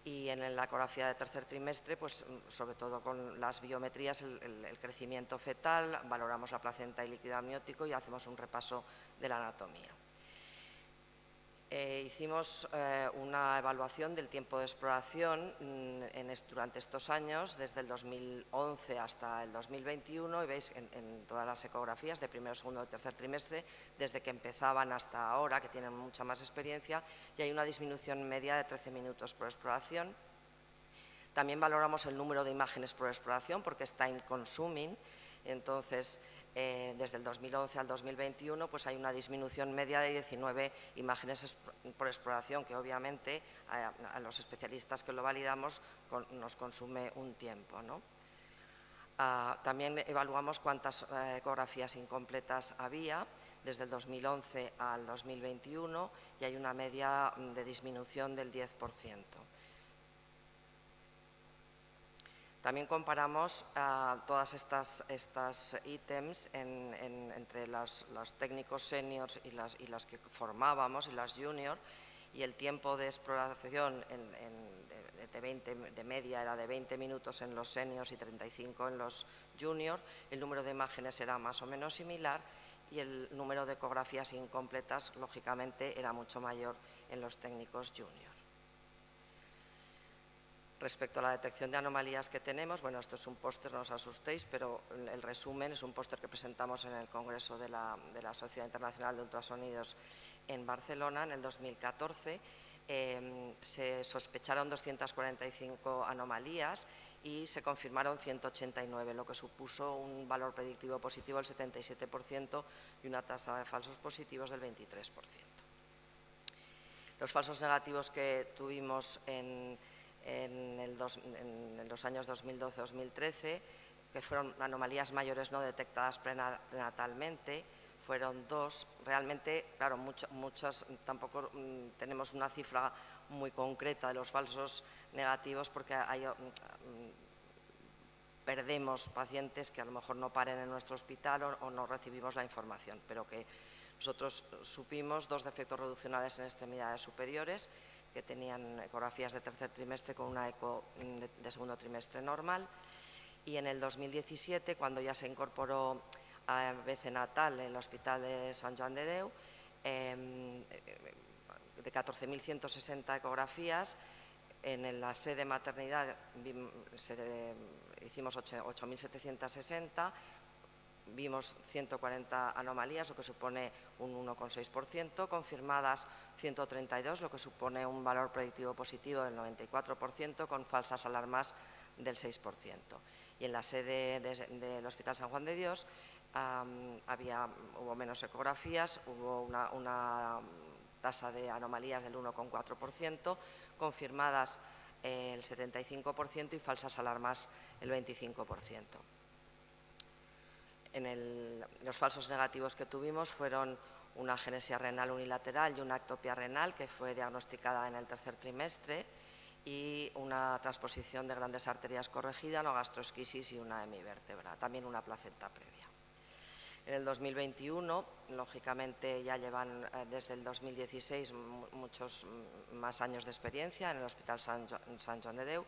y en la ecografía de tercer trimestre, pues sobre todo con las biometrías, el, crecimiento fetal, valoramos la placenta y líquido amniótico y hacemos un repaso de la anatomía. Eh, hicimos eh, una evaluación del tiempo de exploración mm, durante estos años, desde el 2011 hasta el 2021, y veis en, todas las ecografías de primero, segundo y tercer trimestre, desde que empezaban hasta ahora, que tienen mucha más experiencia, y hay una disminución media de 13 minutos por exploración. También valoramos el número de imágenes por exploración, porque es time consuming, entonces eh, desde el 2011 al 2021 pues hay una disminución media de 19 imágenes por exploración que obviamente a, los especialistas que lo validamos nos consume un tiempo. Ah, también evaluamos cuántas eh, ecografías incompletas había desde el 2011 al 2021 y hay una media de disminución del 10%. También comparamos ah, todas estas, estas ítems entre los, técnicos seniors y las, que formábamos y las juniors y el tiempo de exploración de, 20, de media era de 20 minutos en los seniors y 35 en los juniors, el número de imágenes era más o menos similar y el número de ecografías incompletas, lógicamente, era mucho mayor en los técnicos junior. Respecto a la detección de anomalías que tenemos, bueno, esto es un póster, no os asustéis, pero el resumen es un póster que presentamos en el Congreso de la, Sociedad Internacional de Ultrasonidos en Barcelona en el 2014. Em, se sospecharon 245 anomalías y se confirmaron 189, lo que supuso un valor predictivo positivo del 77% y una tasa de falsos positivos del 23%. Los falsos negativos que tuvimos en en, los años 2012-2013, que fueron anomalías mayores no detectadas prenatalmente, fueron dos. Realmente, claro, muchas, tampoco mm, tenemos una cifra muy concreta de los falsos negativos porque mm, perdemos pacientes que a lo mejor no paren en nuestro hospital o, no recibimos la información, pero que nosotros supimos dos defectos reduccionales en extremidades superiores que tenían ecografías de tercer trimestre con una eco de, segundo trimestre normal. Y en el 2017, cuando ya se incorporó a BC Natal en el Hospital de San Juan de Deu, em, de 14.160 ecografías, en la sede maternidad hicimos 8.760, vimos 140 anomalías, lo que supone un 1,6%, confirmadas 132, lo que supone un valor predictivo positivo del 94%, con falsas alarmas del 6%. Y en la sede del Hospital San Juan de Dios había, hubo menos ecografías, hubo una, una tasa de anomalías del 1,4%, confirmadas el 75% y falsas alarmas el 25% los falsos negativos que tuvimos fueron una genesia renal unilateral y una ectopia renal que fue diagnosticada en el tercer trimestre y una transposición de grandes arterias corregida, no gastroesquisis y una hemivértebra, también una placenta previa. En el 2021, lógicamente ya llevan eh, desde el 2016 muchos más años de experiencia en el Hospital San, Joan de Deu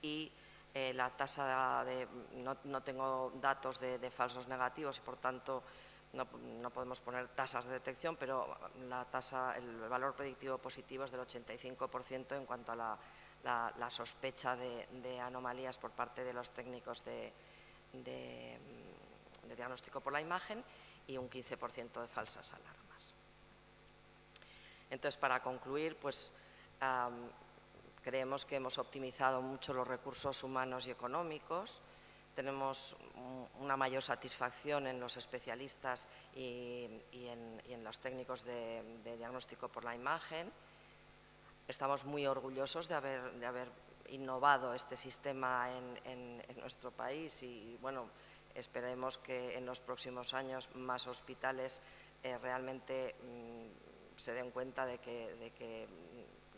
y eh, la tasa de, no, tengo datos de, falsos negativos y por tanto no, podemos poner tasas de detección, pero la tasa, el valor predictivo positivo es del 85% en cuanto a la, sospecha de, anomalías por parte de los técnicos de, diagnóstico por la imagen y un 15% de falsas alarmas. Entonces, para concluir, pues Creemos que hemos optimizado mucho los recursos humanos y económicos, tenemos una mayor satisfacción en los especialistas y, en, los técnicos de, diagnóstico por la imagen. Estamos muy orgullosos de haber, innovado este sistema en, nuestro país y bueno, esperemos que en los próximos años más hospitales eh, realmente mm, se den cuenta de que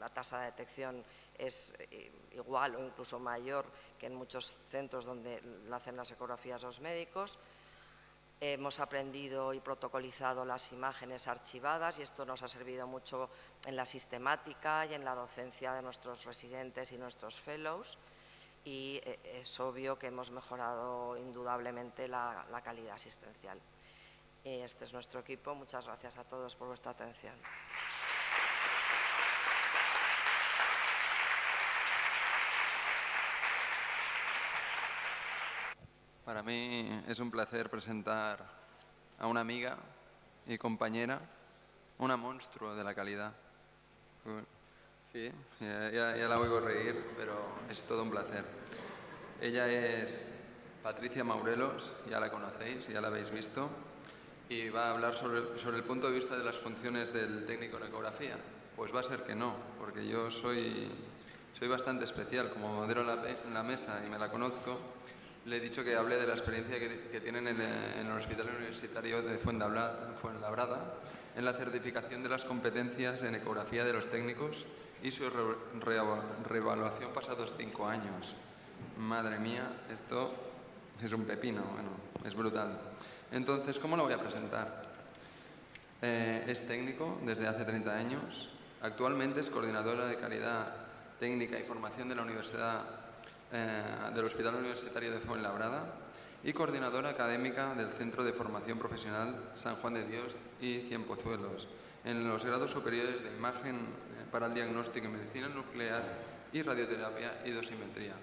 la tasa de detección es eh, igual o incluso mayor que en muchos centros donde hacen las ecografías los médicos. Hemos aprendido y protocolizado las imágenes archivadas y esto nos ha servido mucho en la sistemática y en la docencia de nuestros residentes y nuestros fellows y eh, es obvio que hemos mejorado indudablemente la, calidad asistencial. Y este es nuestro equipo. Muchas gracias a todos por vuestra atención. Para mí es un placer presentar a una amiga y compañera, una monstruo de la calidad. Sí, ya, la oigo reír, pero es todo un placer. Ella es Patricia Maurelos, ya la conocéis, ya la habéis visto, y va a hablar sobre, sobre el punto de vista de las funciones del técnico en ecografía. Pues va a ser que no, porque yo soy, soy bastante especial, como modero la, la mesa y me la conozco, le he dicho que hable de la experiencia que, tienen en, el Hospital Universitario de Fuenlabrada en la certificación de las competencias en ecografía de los técnicos y su reevaluación pasados cinco años. Madre mía, esto es un pepino, bueno, es brutal. Entonces, ¿cómo lo voy a presentar? Eh, es técnico desde hace 30 años, Actualmente es coordinadora de calidad técnica y formación de la Universidad, eh, del Hospital Universitario de Fuenlabrada y coordinadora académica del Centro de Formación Profesional San Juan de Dios y Cienpozuelos, en los grados superiores de imagen eh, para el diagnóstico en medicina nuclear y radioterapia y dosimetría.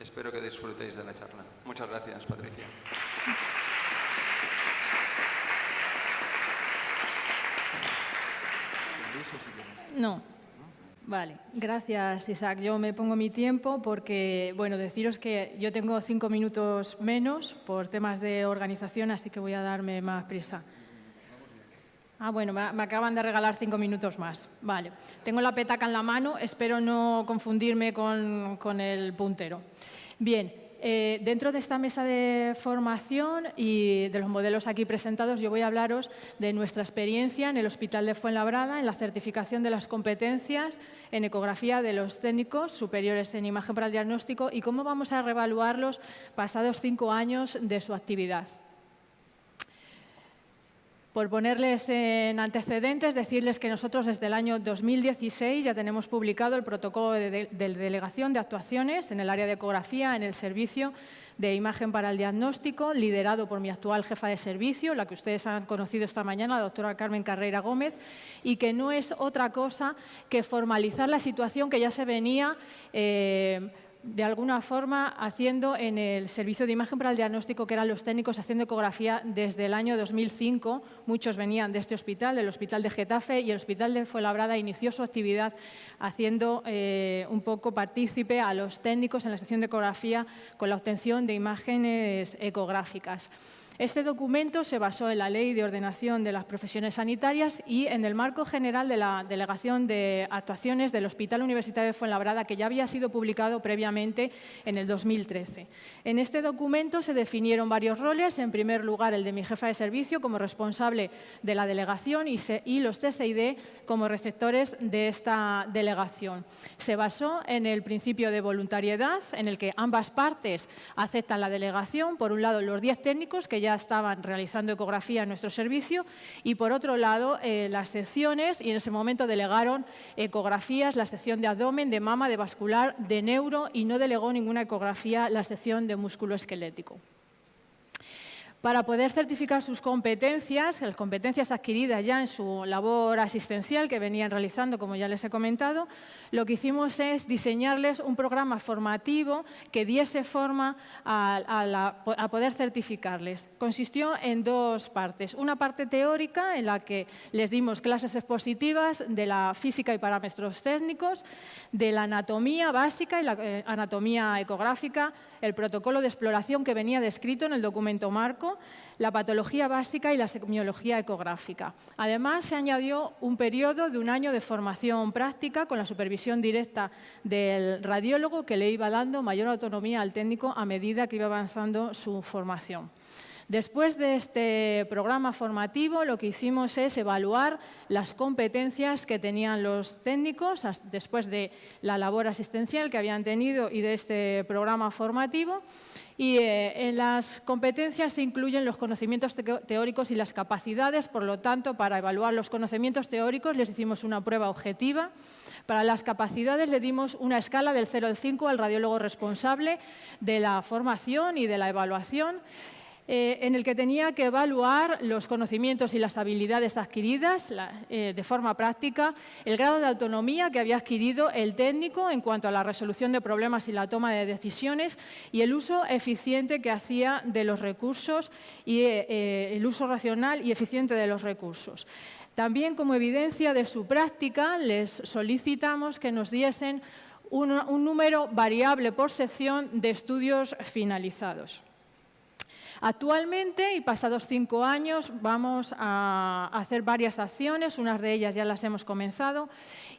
Espero que disfrutéis de la charla. Muchas gracias, Patricia. No. Vale, gracias Isaac. Yo me pongo mi tiempo porque, bueno, deciros que yo tengo cinco minutos menos por temas de organización, así que voy a darme más prisa. Ah, bueno, me, acaban de regalar cinco minutos más. Vale, tengo la petaca en la mano, espero no confundirme con, con el puntero. Bien, eh, dentro de esta mesa de formación y de los modelos aquí presentados, yo voy a hablaros de nuestra experiencia en el Hospital de Fuenlabrada, en la certificación de las competencias en ecografía de los técnicos superiores en imagen para el diagnóstico y cómo vamos a reevaluarlos pasados cinco años de su actividad. Por ponerles en antecedentes, decirles que nosotros desde el año 2016 ya tenemos publicado el protocolo de, delegación de actuaciones en el área de ecografía en el servicio de imagen para el diagnóstico, liderado por mi actual jefa de servicio, la que ustedes han conocido esta mañana, la doctora Carmen Carreira Gómez, y que no es otra cosa que formalizar la situación que ya se venía eh, de alguna forma haciendo en el servicio de imagen para el diagnóstico, que eran los técnicos haciendo ecografía desde el año 2005. Muchos venían de este hospital, del Hospital de Getafe, y el Hospital de Fuenlabrada inició su actividad haciendo eh, un poco partícipe a los técnicos en la sección de ecografía con la obtención de imágenes ecográficas. Este documento se basó en la Ley de Ordenación de las Profesiones Sanitarias y en el marco general de la Delegación de Actuaciones del Hospital Universitario de Fuenlabrada, que ya había sido publicado previamente en el 2013. En este documento se definieron varios roles. En primer lugar, el de mi jefa de servicio como responsable de la delegación y, y los TSID como receptores de esta delegación. Se basó en el principio de voluntariedad, en el que ambas partes aceptan la delegación. Por un lado, los 10 técnicos que ya estaban realizando ecografía en nuestro servicio y por otro lado eh, las secciones y en ese momento delegaron ecografías, la sección de abdomen, de mama, de vascular, de neuro y no delegó ninguna ecografía la sección de músculo esquelético. Para poder certificar sus competencias, las competencias adquiridas ya en su labor asistencial que venían realizando, como ya les he comentado, lo que hicimos es diseñarles un programa formativo que diese forma a, poder certificarles. Consistió en dos partes. Una parte teórica en la que les dimos clases expositivas de la física y parámetros técnicos, de la anatomía básica y la eh, anatomía ecográfica, el protocolo de exploración que venía descrito en el documento marco, la patología básica y la semiología ecográfica. Además, se añadió un periodo de un año de formación práctica con la supervisión directa del radiólogo que le iba dando mayor autonomía al técnico a medida que iba avanzando su formación. Después de este programa formativo, lo que hicimos es evaluar las competencias que tenían los técnicos después de la labor asistencial que habían tenido y de este programa formativo y eh, en las competencias se incluyen los conocimientos teóricos y las capacidades, por lo tanto, para evaluar los conocimientos teóricos les hicimos una prueba objetiva. Para las capacidades le dimos una escala del 0 al 5 al radiólogo responsable de la formación y de la evaluación eh, en el que tenía que evaluar los conocimientos y las habilidades adquiridas eh, de forma práctica, el grado de autonomía que había adquirido el técnico en cuanto a la resolución de problemas y la toma de decisiones y el uso eficiente que hacía de los recursos y eh, el uso racional y eficiente de los recursos. También como evidencia de su práctica les solicitamos que nos diesen un número variable por sección de estudios finalizados. Actualmente, y pasados cinco años, vamos a hacer varias acciones, unas de ellas ya las hemos comenzado,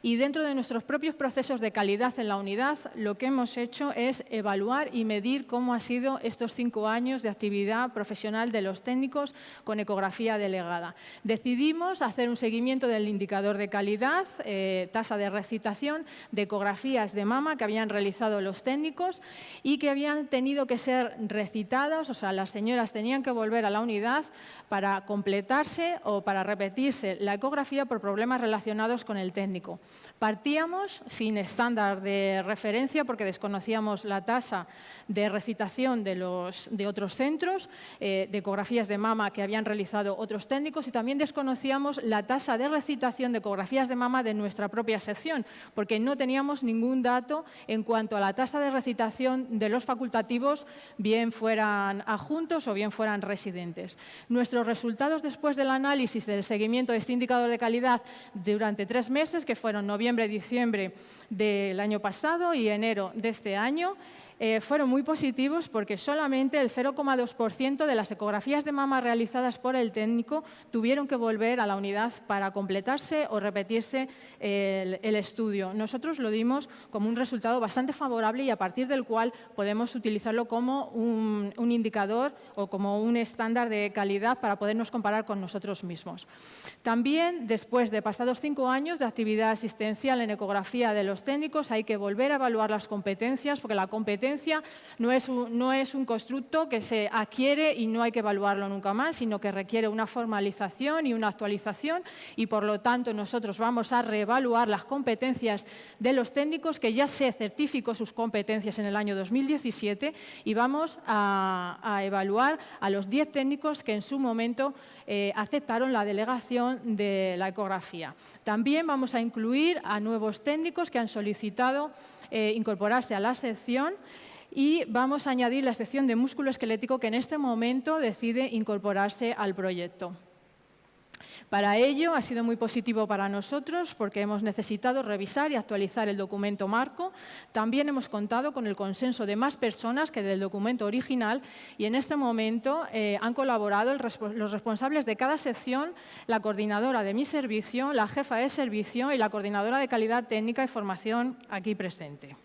y dentro de nuestros propios procesos de calidad en la unidad, lo que hemos hecho es evaluar y medir cómo han sido estos cinco años de actividad profesional de los técnicos con ecografía delegada. Decidimos hacer un seguimiento del indicador de calidad, eh, tasa de recitación, de ecografías de mama que habían realizado los técnicos y que habían tenido que ser recitadas, o sea, las señoras tenían que volver a la unidad para completarse o para repetirse la ecografía por problemas relacionados con el técnico. Partíamos sin estándar de referencia porque desconocíamos la tasa de recitación de, los, de otros centros, eh, de ecografías de mama que habían realizado otros técnicos y también desconocíamos la tasa de recitación de ecografías de mama de nuestra propia sección, porque no teníamos ningún dato en cuanto a la tasa de recitación de los facultativos, bien fueran adjuntos o bien fueran residentes. Nuestros resultados después del análisis del seguimiento de este indicador de calidad durante tres meses, que fueron noviembre, noviembre, diciembre del año pasado y enero de este año, eh, fueron muy positivos porque solamente el 0,2% de las ecografías de mama realizadas por el técnico tuvieron que volver a la unidad para completarse o repetirse el, estudio. Nosotros lo dimos como un resultado bastante favorable y a partir del cual podemos utilizarlo como un, un indicador o como un estándar de calidad para podernos comparar con nosotros mismos. También, después de pasados cinco años de actividad asistencial en ecografía de los técnicos, hay que volver a evaluar las competencias, porque la competencia no es, un, no es un constructo que se adquiere y no hay que evaluarlo nunca más, sino que requiere una formalización y una actualización y, por lo tanto, nosotros vamos a reevaluar las competencias de los técnicos, que ya se certificó sus competencias en el año 2017 y vamos a, evaluar a los 10 técnicos que en su momento eh, aceptaron la delegación de la ecografía. También vamos a incluir a nuevos técnicos que han solicitado eh, incorporarse a la sección y vamos a añadir la sección de músculo esquelético que en este momento decide incorporarse al proyecto. Para ello ha sido muy positivo para nosotros porque hemos necesitado revisar y actualizar el documento marco. También hemos contado con el consenso de más personas que del documento original y en este momento eh, han colaborado los responsables de cada sección, la coordinadora de mi servicio, la jefa de servicio y la coordinadora de calidad técnica y formación aquí presente.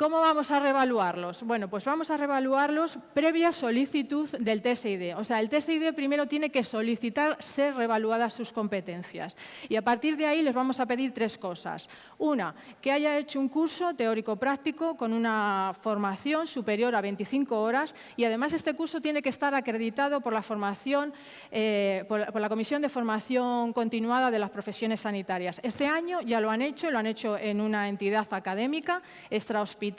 ¿Cómo vamos a revaluarlos? Bueno, pues vamos a revaluarlos previa solicitud del TSID. O sea, el TSID primero tiene que solicitar ser revaluadas sus competencias. Y a partir de ahí les vamos a pedir tres cosas. Una, que haya hecho un curso teórico-práctico con una formación superior a 25 horas y además este curso tiene que estar acreditado por la formación, eh, por, la Comisión de Formación Continuada de las Profesiones Sanitarias. Este año ya lo han hecho, lo han hecho en una entidad académica extrahospitalaria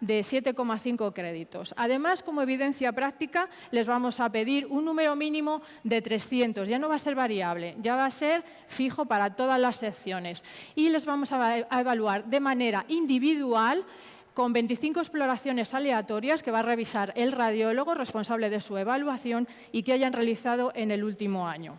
de 7,5 créditos. Además, como evidencia práctica, les vamos a pedir un número mínimo de 300. Ya no va a ser variable, ya va a ser fijo para todas las secciones. Y les vamos a evaluar de manera individual con 25 exploraciones aleatorias que va a revisar el radiólogo responsable de su evaluación y que hayan realizado en el último año.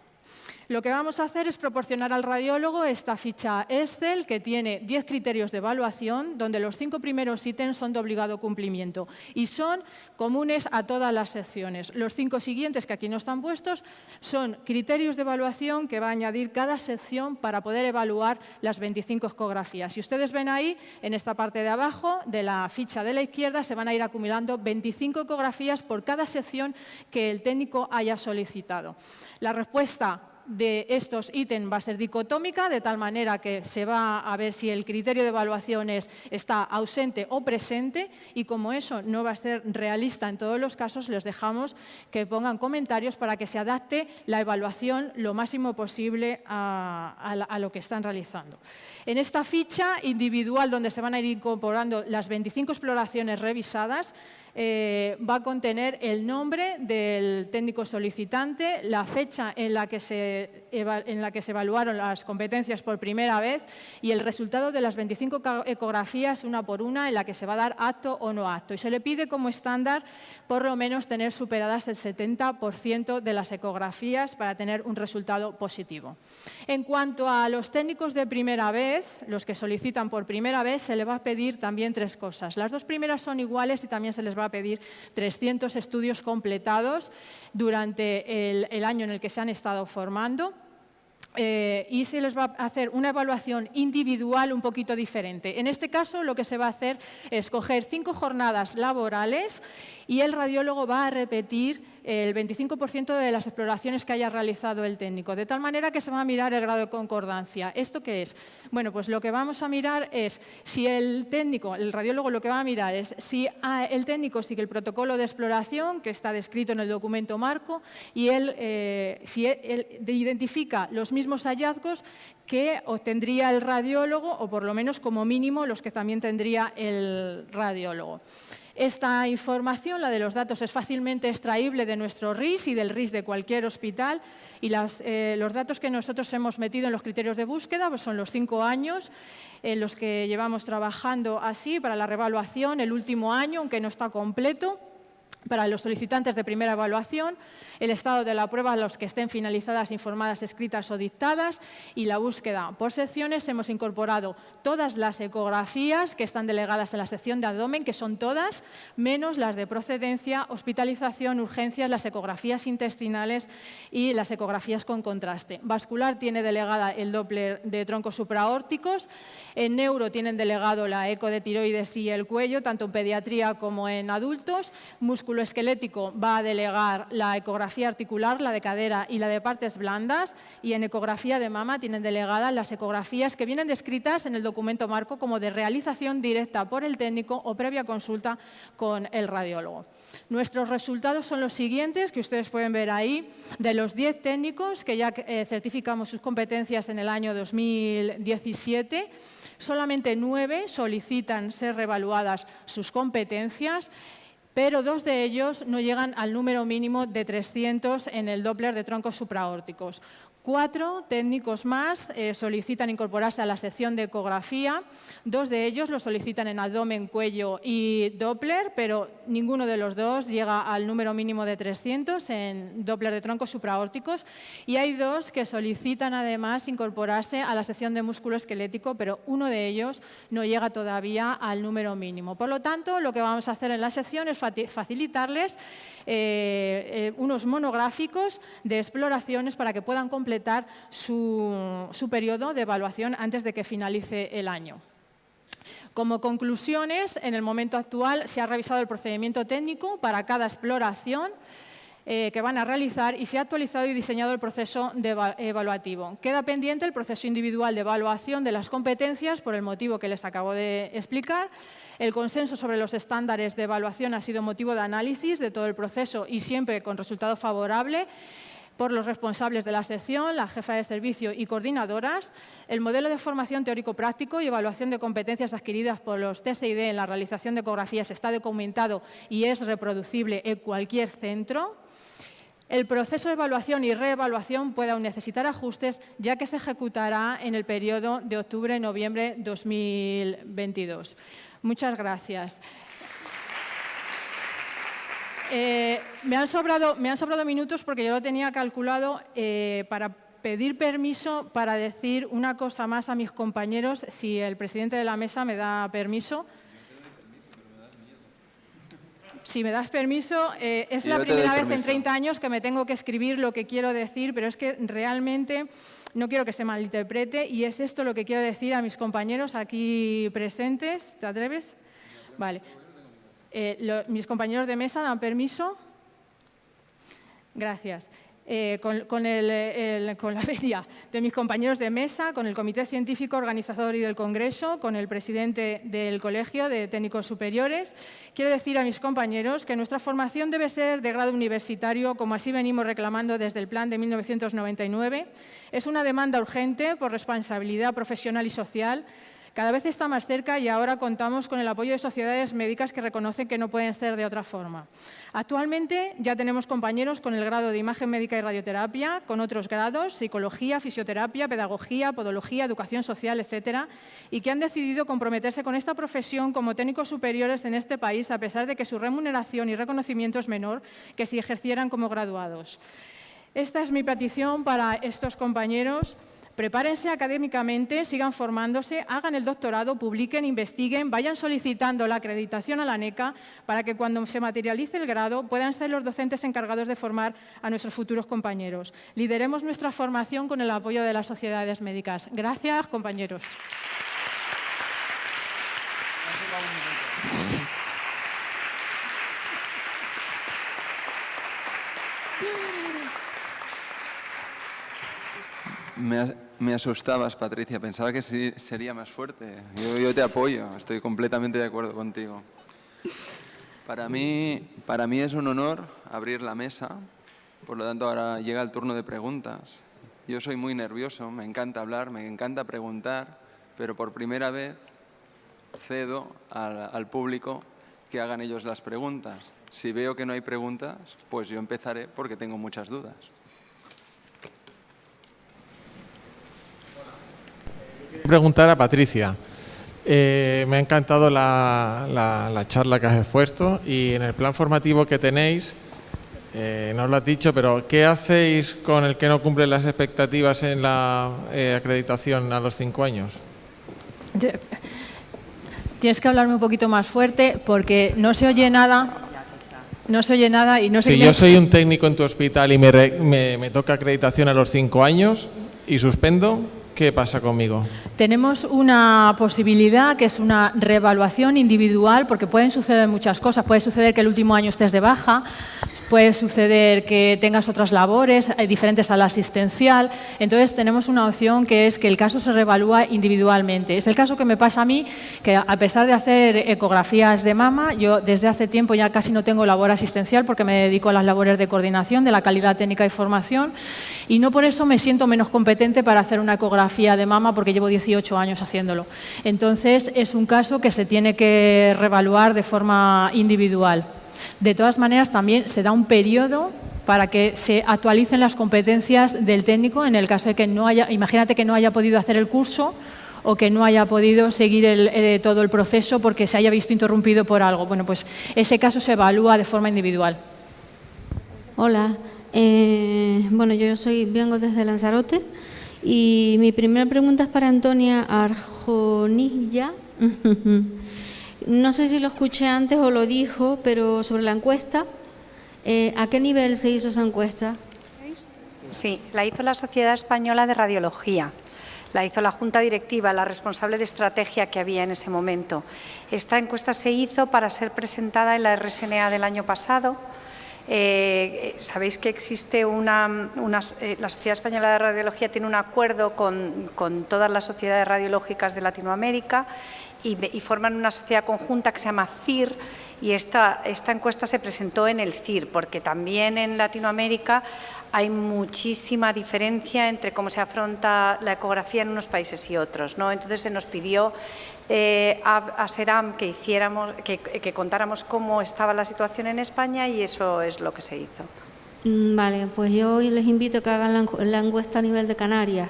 Lo que vamos a hacer es proporcionar al radiólogo esta ficha Excel que tiene 10 criterios de evaluación, donde los cinco primeros ítems son de obligado cumplimiento y son comunes a todas las secciones. Los cinco siguientes, que aquí no están puestos, son criterios de evaluación que va a añadir cada sección para poder evaluar las 25 ecografías. Si ustedes ven ahí, en esta parte de abajo de la ficha de la izquierda, se van a ir acumulando 25 ecografías por cada sección que el técnico haya solicitado. La respuesta de estos ítems va a ser dicotómica, de tal manera que se va a ver si el criterio de evaluación está ausente o presente y como eso no va a ser realista en todos los casos, les dejamos que pongan comentarios para que se adapte la evaluación lo máximo posible a, a lo que están realizando. En esta ficha individual, donde se van a ir incorporando las 25 exploraciones revisadas, eh, va a contener el nombre del técnico solicitante, la fecha en la, que se, en la que se evaluaron las competencias por primera vez y el resultado de las 25 ecografías una por una en la que se va a dar acto o no acto. Y se le pide como estándar por lo menos tener superadas el 70% de las ecografías para tener un resultado positivo. En cuanto a los técnicos de primera vez, los que solicitan por primera vez, se le va a pedir también tres cosas. Las dos primeras son iguales y también se les va a pedir 300 estudios completados durante el, año en el que se han estado formando. Eh, y se les va a hacer una evaluación individual un poquito diferente. En este caso, lo que se va a hacer es coger cinco jornadas laborales y el radiólogo va a repetir el 25% de las exploraciones que haya realizado el técnico, de tal manera que se va a mirar el grado de concordancia. ¿Esto qué es? Bueno, pues lo que vamos a mirar es si el técnico, el radiólogo lo que va a mirar es si el técnico sigue el protocolo de exploración que está descrito en el documento marco y él, eh, si él identifica los mismos hallazgos que obtendría el radiólogo o por lo menos como mínimo los que también tendría el radiólogo. Esta información, la de los datos, es fácilmente extraíble de nuestro RIS y del RIS de cualquier hospital. Y eh, los datos que nosotros hemos metido en los criterios de búsqueda pues son los cinco años en los que llevamos trabajando así para la revaluación, el último año, aunque no está completo, para los solicitantes de primera evaluación, el estado de la prueba, los que estén finalizadas, informadas, escritas o dictadas y la búsqueda por secciones. Hemos incorporado todas las ecografías que están delegadas en la sección de abdomen, que son todas, menos las de procedencia, hospitalización, urgencias, las ecografías intestinales y las ecografías con contraste. Vascular tiene delegada el Doppler de troncos supraórticos, en neuro tienen delegado la eco de tiroides y el cuello, tanto en pediatría como en adultos, esquelético va a delegar la ecografía articular, la de cadera y la de partes blandas y en ecografía de mama tienen delegadas las ecografías que vienen descritas en el documento marco como de realización directa por el técnico o previa consulta con el radiólogo. Nuestros resultados son los siguientes, que ustedes pueden ver ahí, de los 10 técnicos que ya eh, certificamos sus competencias en el año 2017, solamente 9 solicitan ser revaluadas sus competencias pero dos de ellos no llegan al número mínimo de 300 en el Doppler de troncos supraórticos. Cuatro técnicos más eh, solicitan incorporarse a la sección de ecografía. Dos de ellos lo solicitan en abdomen, cuello y Doppler, pero ninguno de los dos llega al número mínimo de 300 en Doppler de troncos supraórticos. Y hay dos que solicitan además incorporarse a la sección de músculo esquelético, pero uno de ellos no llega todavía al número mínimo. Por lo tanto, lo que vamos a hacer en la sección es facilitarles eh, eh, unos monográficos de exploraciones para que puedan completar su, su periodo de evaluación antes de que finalice el año. Como conclusiones, en el momento actual se ha revisado el procedimiento técnico para cada exploración eh, que van a realizar y se ha actualizado y diseñado el proceso evaluativo. Queda pendiente el proceso individual de evaluación de las competencias por el motivo que les acabo de explicar. El consenso sobre los estándares de evaluación ha sido motivo de análisis de todo el proceso y siempre con resultado favorable por los responsables de la sección, la jefa de servicio y coordinadoras, el modelo de formación teórico-práctico y evaluación de competencias adquiridas por los TSID en la realización de ecografías está documentado y es reproducible en cualquier centro. El proceso de evaluación y reevaluación puede aún necesitar ajustes, ya que se ejecutará en el periodo de octubre-noviembre 2022. Muchas gracias. Eh, me, han sobrado, me han sobrado minutos porque yo lo tenía calculado eh, para pedir permiso para decir una cosa más a mis compañeros, si el presidente de la mesa me da permiso si me das permiso, eh, es la primera vez en 30 años que me tengo que escribir lo que quiero decir, pero es que realmente no quiero que se malinterprete y es esto lo que quiero decir a mis compañeros aquí presentes. ¿Te atreves? Vale. Eh, ¿Mis compañeros de mesa dan permiso? Gracias. Eh, con, la media de mis compañeros de mesa, con el Comité Científico Organizador y del Congreso, con el presidente del Colegio de Técnicos Superiores. Quiero decir a mis compañeros que nuestra formación debe ser de grado universitario, como así venimos reclamando desde el plan de 1999. Es una demanda urgente por responsabilidad profesional y social cada vez está más cerca y ahora contamos con el apoyo de sociedades médicas que reconocen que no pueden ser de otra forma. Actualmente ya tenemos compañeros con el grado de imagen médica y radioterapia, con otros grados, psicología, fisioterapia, pedagogía, podología, educación social, etcétera, y que han decidido comprometerse con esta profesión como técnicos superiores en este país, a pesar de que su remuneración y reconocimiento es menor que si ejercieran como graduados. Esta es mi petición para estos compañeros Prepárense académicamente, sigan formándose, hagan el doctorado, publiquen, investiguen, vayan solicitando la acreditación a la NECA para que cuando se materialice el grado puedan ser los docentes encargados de formar a nuestros futuros compañeros. Lideremos nuestra formación con el apoyo de las sociedades médicas. Gracias, compañeros. Me, asustabas, Patricia. Pensaba que sí, sería más fuerte. Yo, te apoyo. Estoy completamente de acuerdo contigo. Para mí, para mí es un honor abrir la mesa. Por lo tanto, ahora llega el turno de preguntas. Yo soy muy nervioso, me encanta hablar, me encanta preguntar, pero por primera vez cedo al público que hagan ellos las preguntas. Si veo que no hay preguntas, pues yo empezaré porque tengo muchas dudas. Preguntar a Patricia. Eh, me ha encantado la, la- la charla que has expuesto y en el plan formativo que tenéis, eh, no lo has dicho, pero ¿qué hacéis con el que no cumple las expectativas en la eh, acreditación a los cinco años? Tienes que hablarme un poquito más fuerte porque no se oye nada. No se oye nada y no sé si yo soy un técnico en tu hospital y me, re- me- me toca acreditación a los cinco años y suspendo, ¿qué pasa conmigo? Tenemos una posibilidad que es una reevaluación individual porque pueden suceder muchas cosas. Puede suceder que el último año estés de baja, puede suceder que tengas otras labores eh, diferentes a la asistencial. Entonces tenemos una opción que es que el caso se reevalúa individualmente. Es el caso que me pasa a mí, que a pesar de hacer ecografías de mama, yo desde hace tiempo ya casi no tengo labor asistencial porque me dedico a las labores de coordinación de la calidad técnica y formación y no por eso me siento menos competente para hacer una ecografía de mama porque llevo 18 años haciéndolo. Entonces es un caso que se tiene que reevaluar de forma individual. De todas maneras, también se da un periodo para que se actualicen las competencias del técnico en el caso de que no haya, imagínate que no haya podido hacer el curso o que no haya podido seguir eh, todo el proceso porque se haya visto interrumpido por algo. Bueno, pues ese caso se evalúa de forma individual. Hola, eh, bueno, yo soy, vengo desde Lanzarote y mi primera pregunta es para Antonia Arjonilla. No sé si lo escuché antes o lo dijo, pero sobre la encuesta, eh, ¿a qué nivel se hizo esa encuesta? Sí, la hizo la Sociedad Española de Radiología. La hizo la Junta Directiva, la responsable de estrategia que había en ese momento. Esta encuesta se hizo para ser presentada en la RSNA del año pasado. Eh, Sabéis que existe una, una- eh, la Sociedad Española de Radiología tiene un acuerdo con todas las sociedades radiológicas de Latinoamérica y, y forman una sociedad conjunta que se llama CIR y esta, esta encuesta se presentó en el CIR porque también en Latinoamérica hay muchísima diferencia entre cómo se afronta la ecografía en unos países y otros. ¿no? Entonces se nos pidió eh, a, a SERAM que, hiciéramos, que, contáramos cómo estaba la situación en España y eso es lo que se hizo. Mm, Vale, pues yo les invito a que hagan la encuesta a nivel de Canarias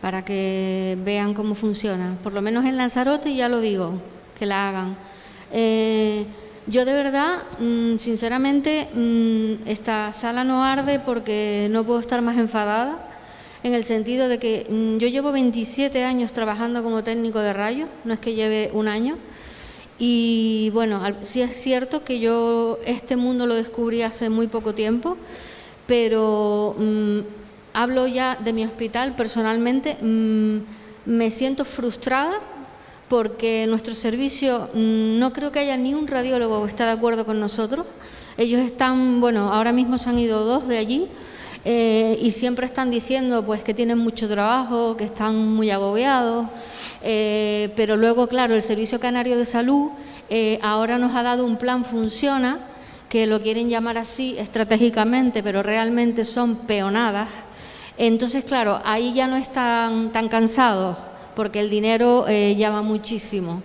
para que vean cómo funciona. Por lo menos en Lanzarote ya lo digo, que la hagan. Eh, yo de verdad, mm, sinceramente, mm, esta sala no arde porque no puedo estar más enfadada, en el sentido de que mm, yo llevo 27 años trabajando como técnico de rayos, no es que lleve un año, y bueno, sí es cierto que yo este mundo lo descubrí hace muy poco tiempo, pero hablo ya de mi hospital personalmente, mm, me siento frustrada porque nuestro servicio mm, no creo que haya ni un radiólogo que esté de acuerdo con nosotros. Ellos están, bueno, ahora mismo se han ido dos de allí eh, y siempre están diciendo pues que tienen mucho trabajo, que están muy agobiados, eh, pero luego, claro, el Servicio Canario de Salud eh, ahora nos ha dado un plan Funciona, que lo quieren llamar así estratégicamente, pero realmente son peonadas. Entonces, claro, ahí ya no están tan cansados, porque el dinero eh, llama muchísimo.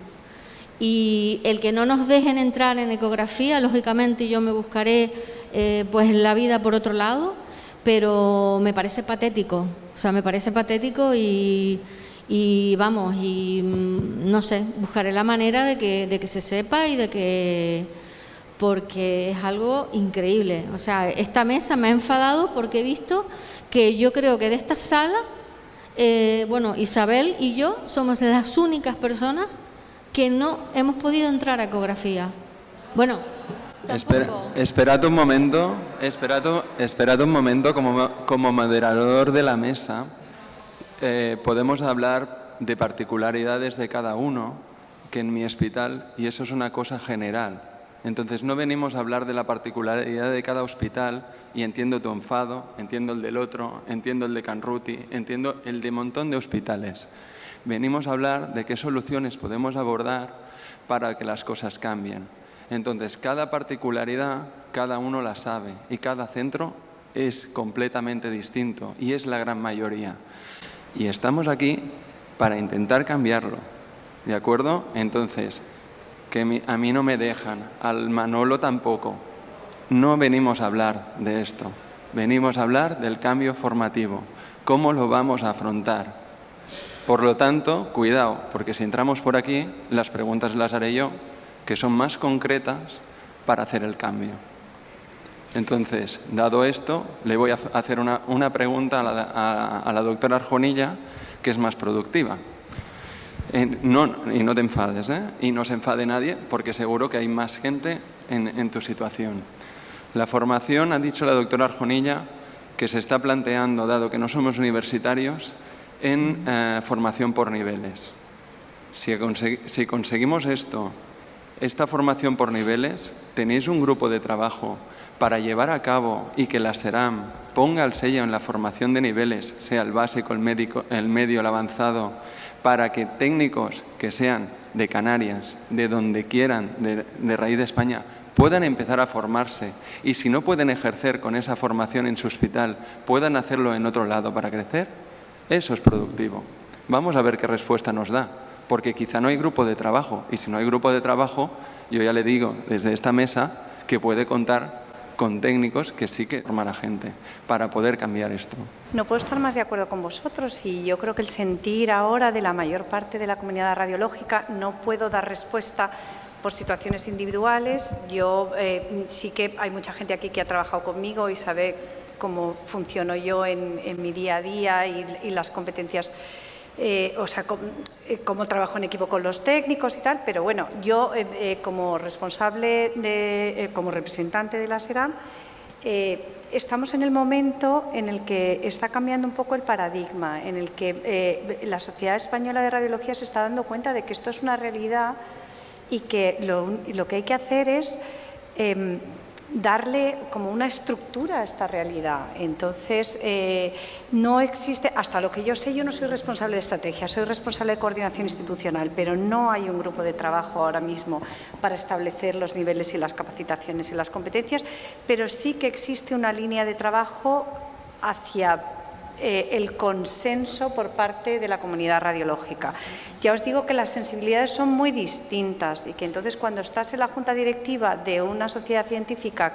Y el que no nos dejen entrar en ecografía, lógicamente yo me buscaré eh, pues la vida por otro lado, pero me parece patético, o sea, me parece patético y, y vamos, y mm, no sé, buscaré la manera de que, de que se sepa y de que, porque es algo increíble. O sea, esta mesa me ha enfadado porque he visto que yo creo que de esta sala, eh, bueno, Isabel y yo somos las únicas personas que no hemos podido entrar a ecografía. Bueno, Espera, esperad un momento, esperad, esperad un momento como, como moderador de la mesa. eh, podemos hablar de particularidades de cada uno que en mi hospital, y eso es una cosa general. Entonces no venimos a hablar de la particularidad de cada hospital y entiendo tu enfado, entiendo el del otro, entiendo el de Canruti, entiendo el de montón de hospitales. Venimos a hablar de qué soluciones podemos abordar para que las cosas cambien. Entonces, cada particularidad, cada uno la sabe y cada centro es completamente distinto y es la gran mayoría. Y estamos aquí para intentar cambiarlo, ¿de acuerdo? Entonces, que a mí no me dejan, al Manolo tampoco. No venimos a hablar de esto, venimos a hablar del cambio formativo, cómo lo vamos a afrontar. Por lo tanto, cuidado, porque si entramos por aquí, las preguntas las haré yo, que son más concretas para hacer el cambio. Entonces, dado esto, le voy a hacer una, pregunta a la, doctora Arjonilla, que es más productiva. No, y no te enfades, ¿eh? y no se enfade nadie, porque seguro que hay más gente en, tu situación. La formación, ha dicho la doctora Arjonilla, que se está planteando, dado que no somos universitarios, en eh, formación por niveles. Si, si conseguimos esto, esta formación por niveles, tenéis un grupo de trabajo para llevar a cabo y que la SERAM ponga el sello en la formación de niveles, sea el básico, el, médico, el medio, el avanzado, para que técnicos que sean de Canarias, de donde quieran, de, de raíz de España, puedan empezar a formarse y si no pueden ejercer con esa formación en su hospital, puedan hacerlo en otro lado para crecer, eso es productivo. Vamos a ver qué respuesta nos da, porque quizá no hay grupo de trabajo y si no hay grupo de trabajo, yo ya le digo desde esta mesa que puede contar con técnicos que sí que forman a gente para poder cambiar esto. No puedo estar más de acuerdo con vosotros y yo creo que el sentir ahora de la mayor parte de la comunidad radiológica no puedo dar respuesta por situaciones individuales. Yo eh, sí que hay mucha gente aquí que ha trabajado conmigo y sabe cómo funciono yo en, mi día a día y las competencias eh, o sea, eh, cómo, trabajo en equipo con los técnicos y tal, pero bueno, yo eh, como responsable, de, como representante de la SERAM, estamos en el momento en el que está cambiando un poco el paradigma, en el que la Sociedad Española de Radiología se está dando cuenta de que esto es una realidad y que lo, lo que hay que hacer es em, darle como una estructura a esta realidad. Entonces, eh, no existe, hasta lo que yo sé, yo no soy responsable de estrategia, soy responsable de coordinación institucional, pero no hay un grupo de trabajo ahora mismo para establecer los niveles y las capacitaciones y las competencias, pero sí que existe una línea de trabajo hacia eh, el consenso por parte de la comunidad radiológica. Ya os digo que las sensibilidades son muy distintas y que entonces cuando estás en la junta directiva de una sociedad científica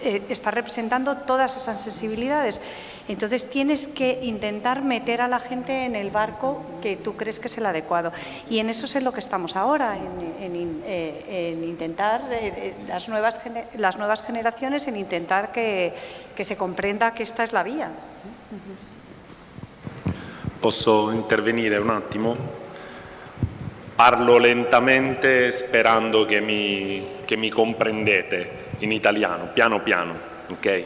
eh, estás representando todas esas sensibilidades. Entonces tienes que intentar meter a la gente en el barco que tú crees que es el adecuado. Y en eso es en lo que estamos ahora, en, eh, intentar, las, nuevas, las nuevas generaciones, en intentar que se comprenda que esta es la vía. Posso intervenire un attimo? Parlo lentamente sperando che mi, che mi comprendete in italiano, piano piano, ok?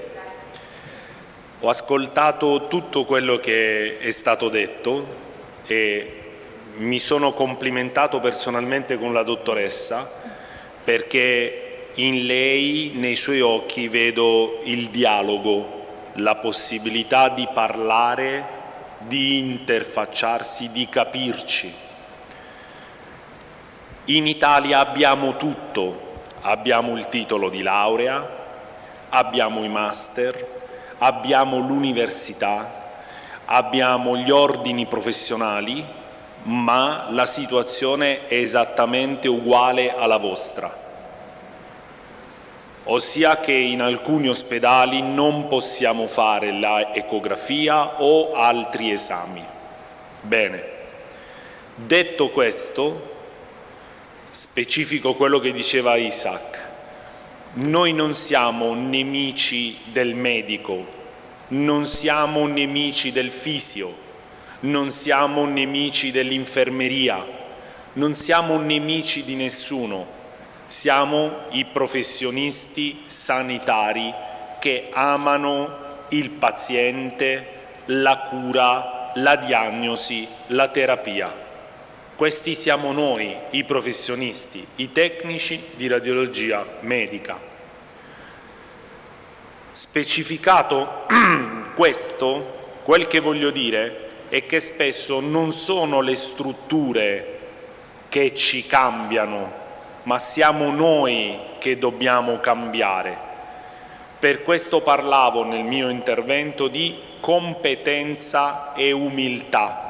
Ho ascoltato tutto quello che è stato detto e mi sono complimentato personalmente con la dottoressa perché in lei, nei suoi occhi, vedo il dialogo, la possibilità di parlare, di interfacciarsi, di capirci. In Italia abbiamo tutto, abbiamo il titolo di laurea, abbiamo i master, abbiamo l'università, abbiamo gli ordini professionali, ma la situazione è esattamente uguale alla vostra ossia che in alcuni ospedali non possiamo fare l'ecografia o altri esami. Bene, detto questo, specifico quello che diceva Isaac, noi non siamo nemici del medico, non siamo nemici del fisio, non siamo nemici dell'infermeria, non siamo nemici di nessuno, siamo i professionisti sanitari che amano il paziente, la cura, la diagnosi, la terapia. Questi siamo noi, i professionisti, i tecnici di radiologia medica. Specificato questo, quel che voglio dire è che spesso non sono le strutture che ci cambiano ma siamo noi che dobbiamo cambiare. Per questo parlavo nel mio intervento di competenza e umiltà.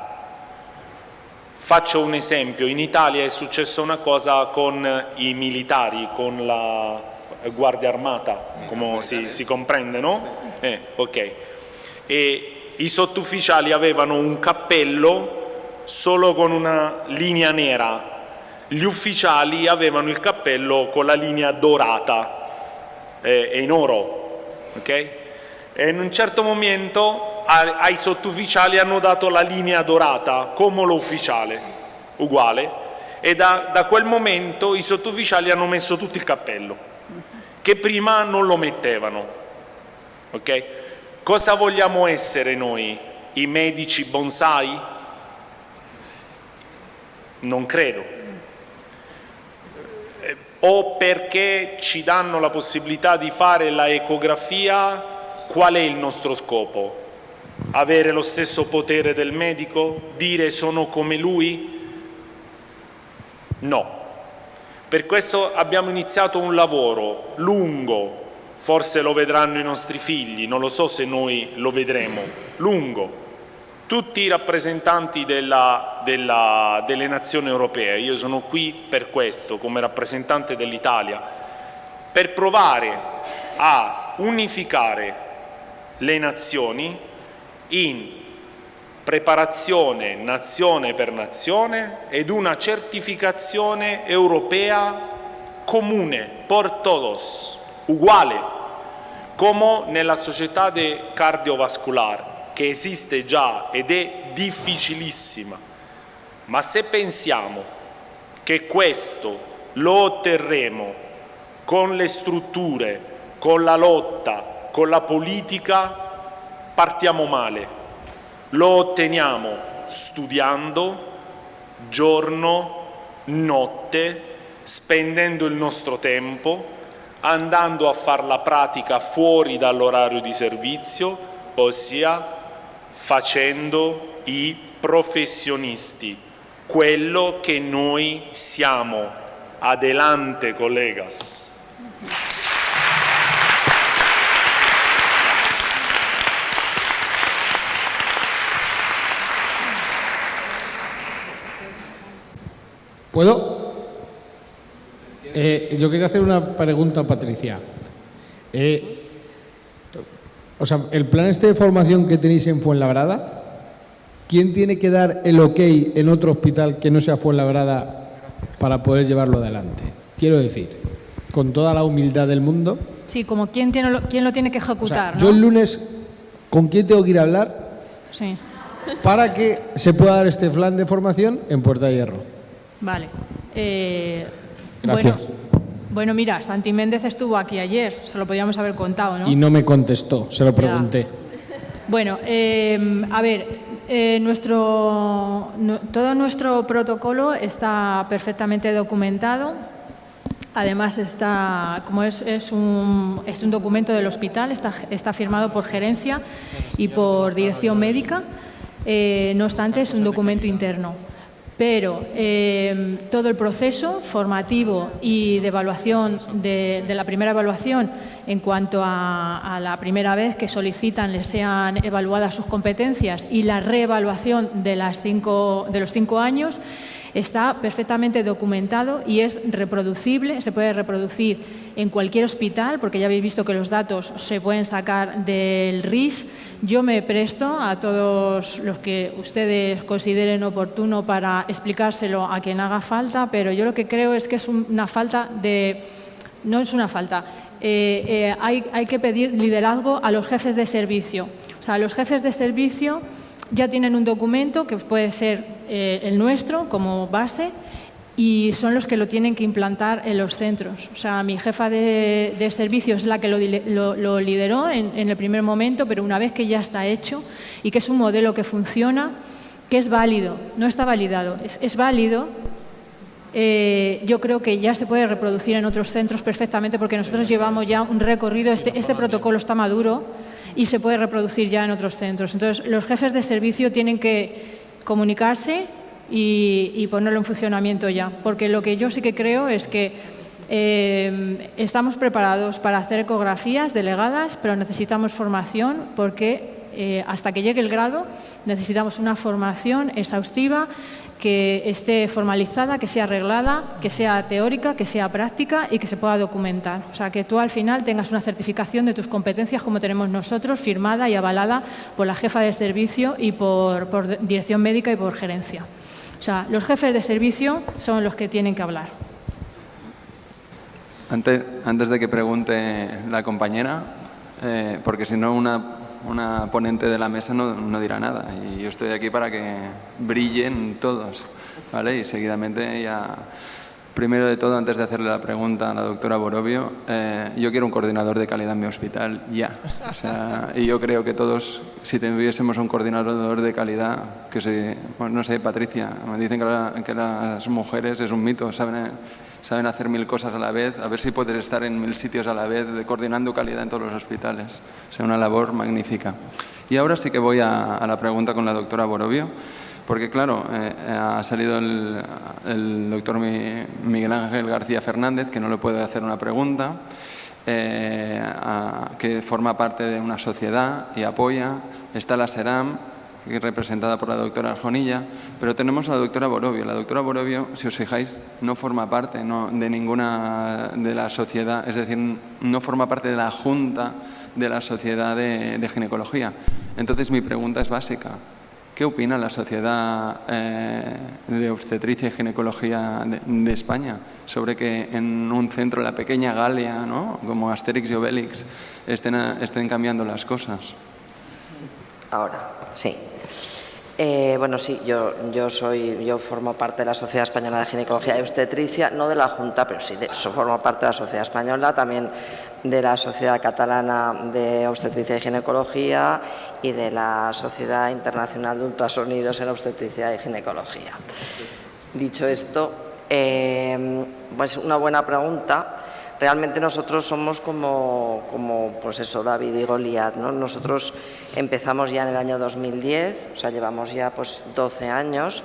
Faccio un esempio, in Italia è successa una cosa con i militari, con la Guardia Armata, come si, si comprende, no? Eh, ok. E i sottufficiali avevano un cappello solo con una linea nera, gli ufficiali avevano il cappello con la linea dorata eh, e in oro, ok? E in un certo momento ai sottufficiali hanno dato la linea dorata come l'ufficiale, uguale, e da, da quel momento i sottufficiali hanno messo tutto il cappello, che prima non lo mettevano, ok? Cosa vogliamo essere noi? I medici bonsai? Non credo. O perché ci danno la possibilità di fare la ecografia, qual è il nostro scopo? Avere lo stesso potere del medico? Dire sono come lui? No. Per questo abbiamo iniziato un lavoro lungo, forse lo vedranno i nostri figli, non lo so se noi lo vedremo, lungo. Tutti i rappresentanti della, della, delle nazioni europee, io sono qui per questo, come rappresentante dell'Italia, per provare a unificare le nazioni in preparazione nazione per nazione ed una certificazione europea comune, por todos, uguale, come nella società de cardiovascular, che esiste già ed è difficilissima. Ma se pensiamo che questo lo otterremo con le strutture, con la lotta, con la politica, partiamo male. Lo otteniamo studiando, giorno, notte, spendendo il nostro tempo, andando a fare la pratica fuori dall'orario di servizio, ossia facendo i professionisti, quello che noi siamo. Adelante, colegas. ¿Puedo? Eh, yo quería hacer una pregunta a Patricia. Eh, o sea, el plan este de formación que tenéis en Fuenlabrada, ¿quién tiene que dar el ok en otro hospital que no sea Fuenlabrada para poder llevarlo adelante? Quiero decir, con toda la humildad del mundo. Sí, como quién, tiene lo, quién lo tiene que ejecutar. Yo el lunes, ¿con quién tengo que ir a hablar? Sí. Para que se pueda dar este plan de formación en Puerta Hierro. Vale. Eh, Gracias. Bueno, bueno, mira, Santi Méndez estuvo aquí ayer, se lo podíamos haber contado, ¿no? Y no me contestó, se lo pregunté. Bueno, eh, a ver, eh, nuestro, no, todo nuestro protocolo está perfectamente documentado. Además, está, como es, es, un, es un documento del hospital, está, está firmado por gerencia y por dirección médica. Eh, no obstante, es un documento interno pero eh, todo el proceso formativo y de evaluación, de, la primera evaluación en cuanto a, la primera vez que solicitan les sean evaluadas sus competencias y la reevaluación de los cinco años, está perfectamente documentado y es reproducible, se puede reproducir en cualquier hospital, porque ya habéis visto que los datos se pueden sacar del RIS. Yo me presto a todos los que ustedes consideren oportuno para explicárselo a quien haga falta, pero yo lo que creo es que es una falta de... No es una falta, eh, eh, hay, hay que pedir liderazgo a los jefes de servicio. O sea, los jefes de servicio ya tienen un documento que puede ser eh, el nuestro como base y son los que lo tienen que implantar en los centros. O sea, mi jefa de, de servicio es la que lo, lo, lo lideró en, en, el primer momento, pero una vez que ya está hecho y que es un modelo que funciona, que es válido, no está validado, es, es válido, eh, yo creo que ya se puede reproducir en otros centros perfectamente porque nosotros llevamos ya un recorrido, este, este protocolo está maduro y se puede reproducir ya en otros centros. Entonces, los jefes de servicio tienen que comunicarse y, ponerlo en funcionamiento ya, porque lo que yo sí que creo es que eh, estamos preparados para hacer ecografías delegadas, pero necesitamos formación porque eh, hasta que llegue el grado necesitamos una formación exhaustiva que esté formalizada, que sea arreglada, que sea teórica, que sea práctica y que se pueda documentar. O sea, que tú al final tengas una certificación de tus competencias como tenemos nosotros, firmada y avalada por la jefa de servicio y por, dirección médica y por gerencia. O sea, los jefes de servicio son los que tienen que hablar. Antes, antes de que pregunte la compañera, eh, porque si no una una ponente de la mesa no, no, dirá nada y yo estoy aquí para que brillen todos, ¿vale? Y seguidamente ya, primero de todo, antes de hacerle la pregunta a la doctora Borovio, eh, yo quiero un coordinador de calidad en mi hospital ya. Y yo creo que todos, si tuviésemos un coordinador de calidad, que se, no sé, Patricia, me dicen que, la, que las mujeres es un mito, saben saben hacer mil cosas a la vez, a ver si puedes estar en mil sitios a la vez, coordinando calidad en todos los hospitales. O sea, una labor magnífica. Y ahora sí que voy a, la pregunta con la doctora Borovio, porque claro, eh, ha salido el, doctor Miguel Ángel García Fernández, que no le puede hacer una pregunta, eh, que forma parte de una sociedad y apoya. Está la SERAM, representada por la doctora Arjonilla, pero tenemos a la doctora Borovio. La doctora Borovio, si os fijáis, no forma parte de ninguna de la sociedad, es decir, no forma parte de la junta de la sociedad de, ginecología. Entonces mi pregunta es básica. ¿Qué opina la Sociedad eh, de Obstetricia y Ginecología de, España sobre que en un centro, la pequeña Galia, ¿no? como Asterix y Obelix, estén, estén cambiando las cosas? Ahora, sí. Eh, bueno, sí, yo, yo, soy, yo formo parte de la Sociedad Española de Ginecología y Obstetricia, no de la Junta, pero sí, de, formo parte de la Sociedad Española, también de la Sociedad Catalana de Obstetricia y Ginecología y de la Sociedad Internacional de Ultrasonidos en Obstetricia y Ginecología. Dicho esto, eh, pues una buena pregunta realmente nosotros somos como, pues eso, David y Goliat. ¿no? Nosotros empezamos ya en el año 2010, o sea, llevamos ya pues 12 años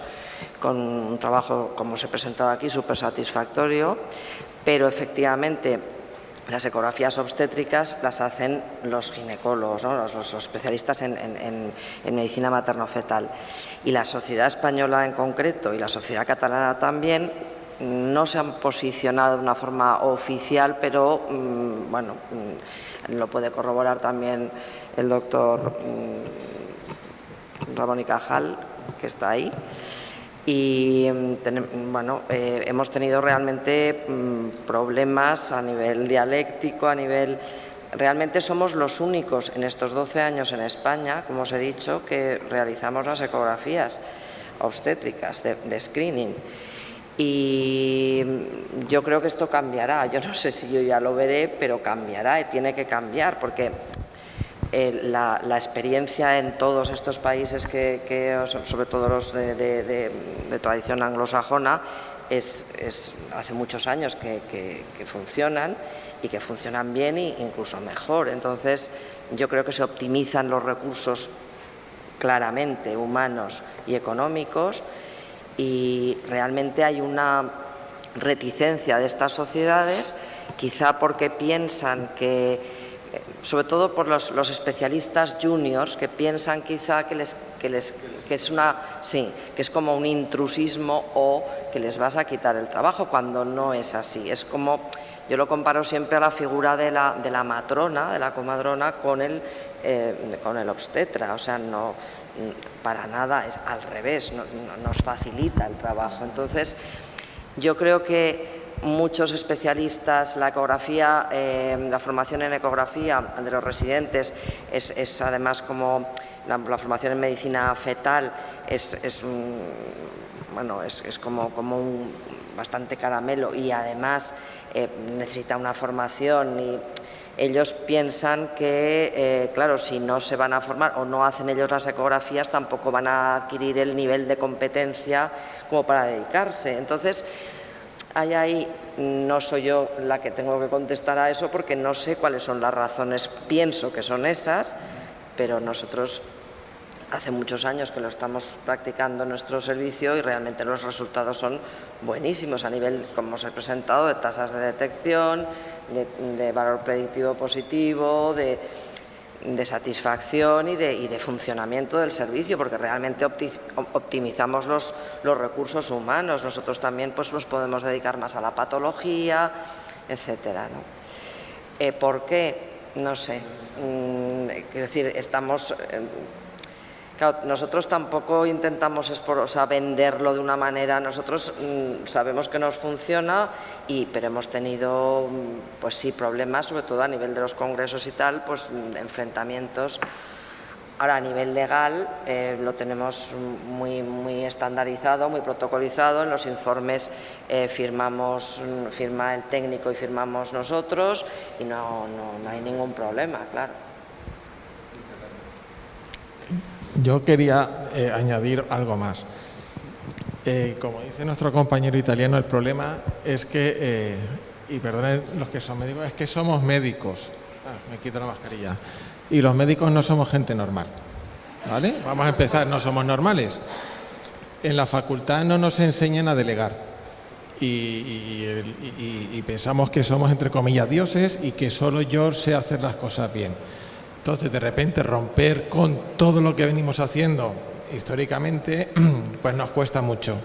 con un trabajo, como se presentaba aquí, súper satisfactorio, pero efectivamente las ecografías obstétricas las hacen los ginecólogos, los, especialistas en, en medicina materno-fetal. Y la sociedad española en concreto y la sociedad catalana también no se han posicionado de una forma oficial, pero mm, bueno, mm, lo puede corroborar también el doctor mm, Ramón y Cajal, que está ahí. Y bueno, eh, hemos tenido realmente problemas a nivel dialéctico, a nivel... Realmente somos los únicos en estos 12 años en España, como os he dicho, que realizamos las ecografías obstétricas de screening. Y yo creo que esto cambiará, yo no sé si yo ya lo veré, pero cambiará y tiene que cambiar porque eh, la, experiencia en todos estos países, que, sobre todo los de, tradición anglosajona, es, hace muchos años que, funcionan y que funcionan bien e incluso mejor. Entonces yo creo que se optimizan los recursos claramente humanos y económicos y realmente hay una reticencia de estas sociedades, quizá porque piensan que, sobre todo por los, especialistas juniors, que piensan quizá que, les, que, les, que, es una, sí, que es como un intrusismo o que les vas a quitar el trabajo, cuando no es así. Es como, yo lo comparo siempre a la figura de la, de la matrona, de la comadrona, con el, eh, con el obstetra, o sea, no, para nada, es al revés, nos facilita el trabajo. Entonces, yo creo que muchos especialistas, la ecografía, eh, la formación en ecografía de los residentes es, además como la, formación en medicina fetal es, bueno, es, como, como un bastante caramelo y además eh, necesita una formación y ellos piensan que, eh, claro, si no se van a formar o no hacen ellos las ecografías, tampoco van a adquirir el nivel de competencia como para dedicarse. Entonces, ahí, no soy yo la que tengo que contestar a eso porque no sé cuáles son las razones, pienso que son esas, pero nosotros hace muchos años que lo estamos practicando en nuestro servicio y realmente los resultados son buenísimos a nivel, como os he presentado, de tasas de detección, de, valor predictivo positivo, de, satisfacción y de, funcionamiento del servicio, porque realmente optimizamos los, recursos humanos. Nosotros también pues, nos podemos dedicar más a la patología, etcétera. Eh, ¿Por qué? No sé. Mm, quiero decir, estamos... Eh, nosotros tampoco intentamos venderlo de una manera, nosotros mm, sabemos que nos funciona, y, pero hemos tenido mm, pues sí, problemas, sobre todo a nivel de los congresos y tal, pues mm, enfrentamientos. Ahora, a nivel legal eh, lo tenemos muy, muy estandarizado, muy protocolizado. En los informes eh, firmamos, firma el técnico y firmamos nosotros y no, no hay ningún problema, claro. Yo quería eh, añadir algo más. Eh, como dice nuestro compañero italiano, el problema es que, eh, y perdonen los que son médicos, es que somos médicos. Ah, me quito la mascarilla. Y los médicos no somos gente normal. ¿Vale? Vamos a empezar, no somos normales. En la facultad no nos enseñan a delegar. y pensamos que somos, entre comillas, dioses y que solo yo sé hacer las cosas bien. Entonces, de repente, romper con todo lo que venimos haciendo históricamente, pues nos cuesta mucho,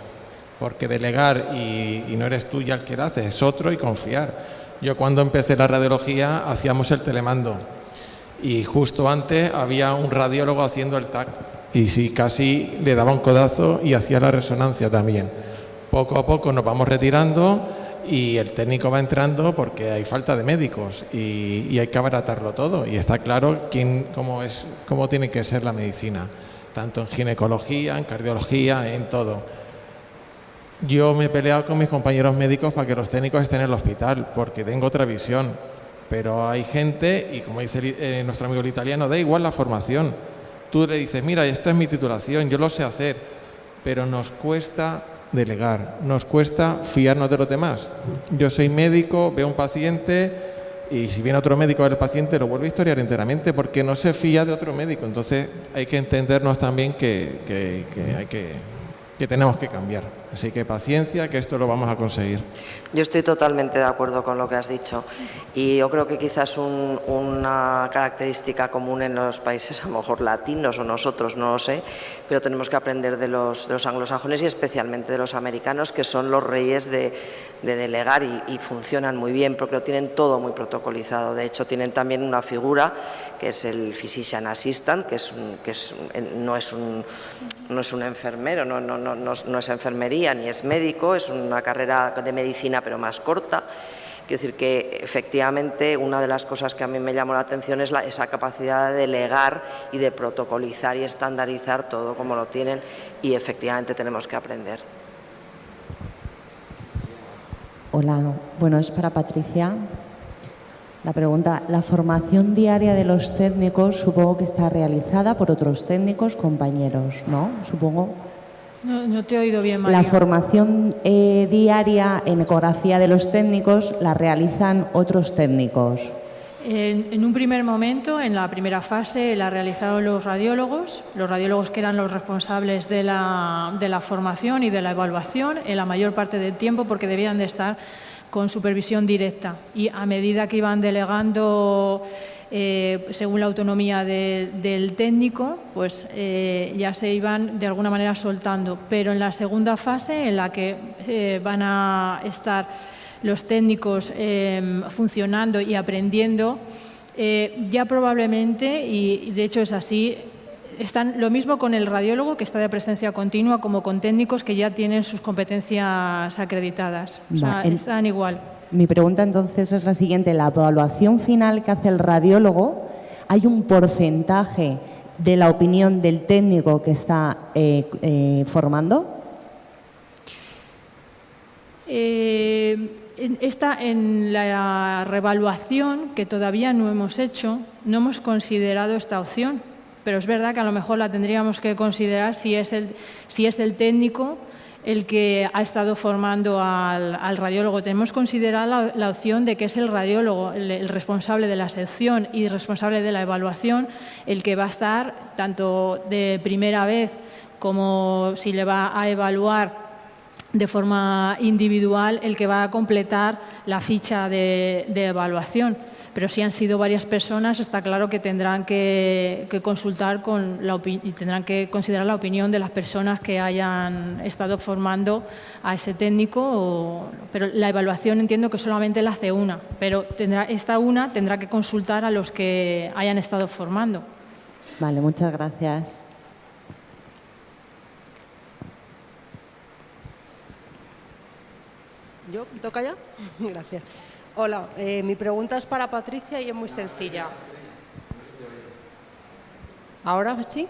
porque delegar y, no eres tú ya el que lo hace, es otro y confiar. Yo cuando empecé la radiología hacíamos el telemando y justo antes había un radiólogo haciendo el TAC y sí, casi le daba un codazo y hacía la resonancia también. Poco a poco nos vamos retirando y el técnico va entrando porque hay falta de médicos y, hay que abaratarlo todo y está claro quién, cómo, es, cómo tiene que ser la medicina, tanto en ginecología, en cardiología, en todo. Yo me he peleado con mis compañeros médicos para que los técnicos estén en el hospital porque tengo otra visión, pero hay gente, y como dice eh, nuestro amigo el italiano, da igual la formación. Tú le dices, mira, esta es mi titulación, yo lo sé hacer, pero nos cuesta delegar. Nos cuesta fiarnos de los demás. Yo soy médico, veo un paciente y si viene otro médico el paciente lo vuelve a historiar enteramente porque no se fía de otro médico. Entonces hay que entendernos también que hay que, que tenemos que cambiar. Así que paciencia, que esto lo vamos a conseguir. Yo estoy totalmente de acuerdo con lo que has dicho y yo creo que quizás una característica común en los países, a lo mejor latinos o nosotros, no lo sé, pero tenemos que aprender de los, anglosajones y especialmente de los americanos, que son los reyes de, delegar y, funcionan muy bien porque lo tienen todo muy protocolizado. De hecho, tienen también una figura que es el physician assistant, que, es que no, es un, no es un enfermero, no, no, no, no es enfermería ni es médico, es una carrera de medicina pero más corta. Quiero decir que efectivamente una de las cosas que a mí me llamó la atención es la, esa capacidad de delegar y de protocolizar y estandarizar todo como lo tienen y efectivamente tenemos que aprender. Hola, bueno, es para Patricia. La pregunta, la formación diaria de los técnicos supongo que está realizada por otros técnicos, compañeros, ¿no? Supongo. No, te he oído bien, María. La formación eh, diaria en ecografía de los técnicos la realizan otros técnicos. En, un primer momento, en la primera fase, la realizaron los radiólogos, los radiólogos que eran los responsables de la, de la formación y de la evaluación en la mayor parte del tiempo porque debían de estar con supervisión directa y a medida que iban delegando eh, según la autonomía del técnico, pues eh, ya se iban de alguna manera soltando. Pero en la segunda fase, en la que eh, van a estar los técnicos funcionando y aprendiendo, ya probablemente, y de hecho es así, están lo mismo con el radiólogo, que está de presencia continua, como con técnicos que ya tienen sus competencias acreditadas. O sea, están igual. Mi pregunta entonces es la siguiente. La evaluación final que hace el radiólogo, ¿hay un porcentaje de la opinión del técnico que está eh, eh, formando? Eh, esta, en la revaluación que todavía no hemos hecho, no hemos considerado esta opción, pero es verdad que a lo mejor la tendríamos que considerar si es el, si es el técnico el que ha estado formando al, radiólogo. Tenemos considerado la, opción de que es el radiólogo el, responsable de la sección y responsable de la evaluación el que va a estar tanto de primera vez como si le va a evaluar de forma individual el que va a completar la ficha de evaluación pero si han sido varias personas, está claro que tendrán que, consultar con la y tendrán que considerar la opinión de las personas que hayan estado formando a ese técnico. pero la evaluación entiendo que solamente la hace una, pero tendrá, esta una tendrá que consultar a los que hayan estado formando. Vale, muchas gracias. ¿Yo? ¿Toca ya? Gracias. Hola, eh, mi pregunta es para Patricia y es muy sencilla. ¿Ahora sí?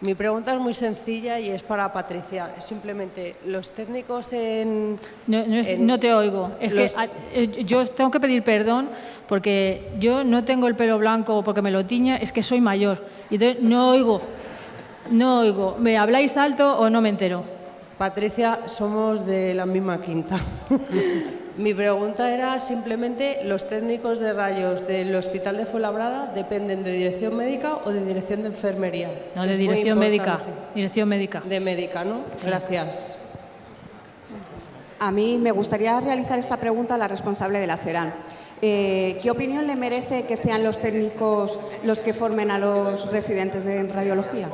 Mi pregunta es muy sencilla y es para Patricia. Simplemente, los técnicos en... No, te oigo. Es que eh, yo tengo que pedir perdón porque yo no tengo el pelo blanco porque me lo tiña, es que soy mayor. Y entonces no oigo, no oigo. ¿Me habláis alto o no me entero? Patricia, somos de la misma quinta. Mi pregunta era simplemente, ¿los técnicos de rayos del Hospital de Fuenlabrada dependen de dirección médica o de dirección de enfermería? No, de dirección médica. Dirección médica. De médica, ¿no? Gracias. A mí me gustaría realizar esta pregunta a la responsable de la SERAN. Eh, ¿Qué opinión le merece que sean los técnicos los que formen a los residentes de radiología?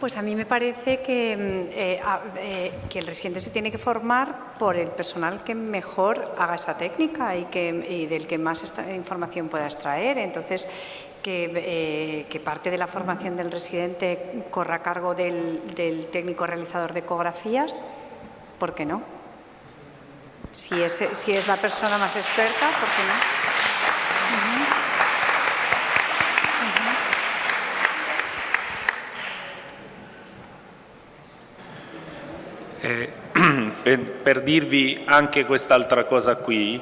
Pues a mí me parece que, mm, eh, eh, que, el residente se tiene que formar por el personal que mejor haga esa técnica y, que, del que más información pueda extraer. Entonces, que, eh, parte de la formación del residente corra a cargo del, técnico realizador de ecografías, ¿por qué no? Si es, si es la persona más experta, ¿por qué no? Eh, per dirvi anche quest'altra cosa qui,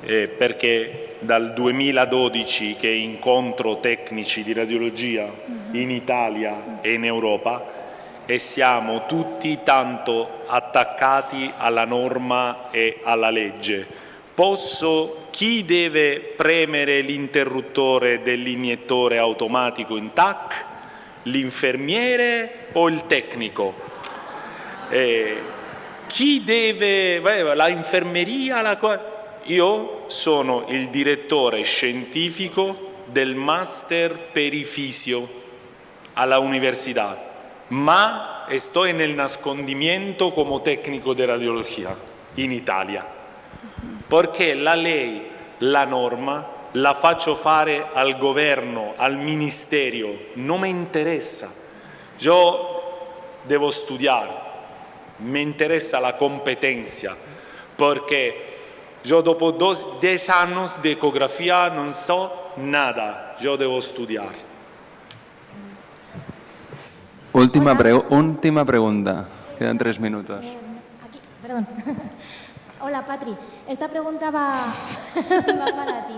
eh, perché dal 2012 che incontro tecnici di radiologia in Italia e in Europa e siamo tutti tanto attaccati alla norma e alla legge. Posso, chi deve premere l'interruttore dell'iniettore automatico in TAC? L'infermiere o il tecnico? Eh, chi deve, la infermeria, la, io sono il direttore scientifico del master perifisio alla università, ma sto nel nascondimiento come tecnico di radiologia in Italia, perché la lei, la norma, la faccio fare al governo, al ministerio, non mi interessa. Io devo studiare, me interesa la competencia, porque yo dopo dos, 10 años de ecografía no sé nada, yo debo estudiar. Última, última pregunta, quedan tres minutos. Eh, aquí, perdón. Hola Patri, esta pregunta va, va para ti.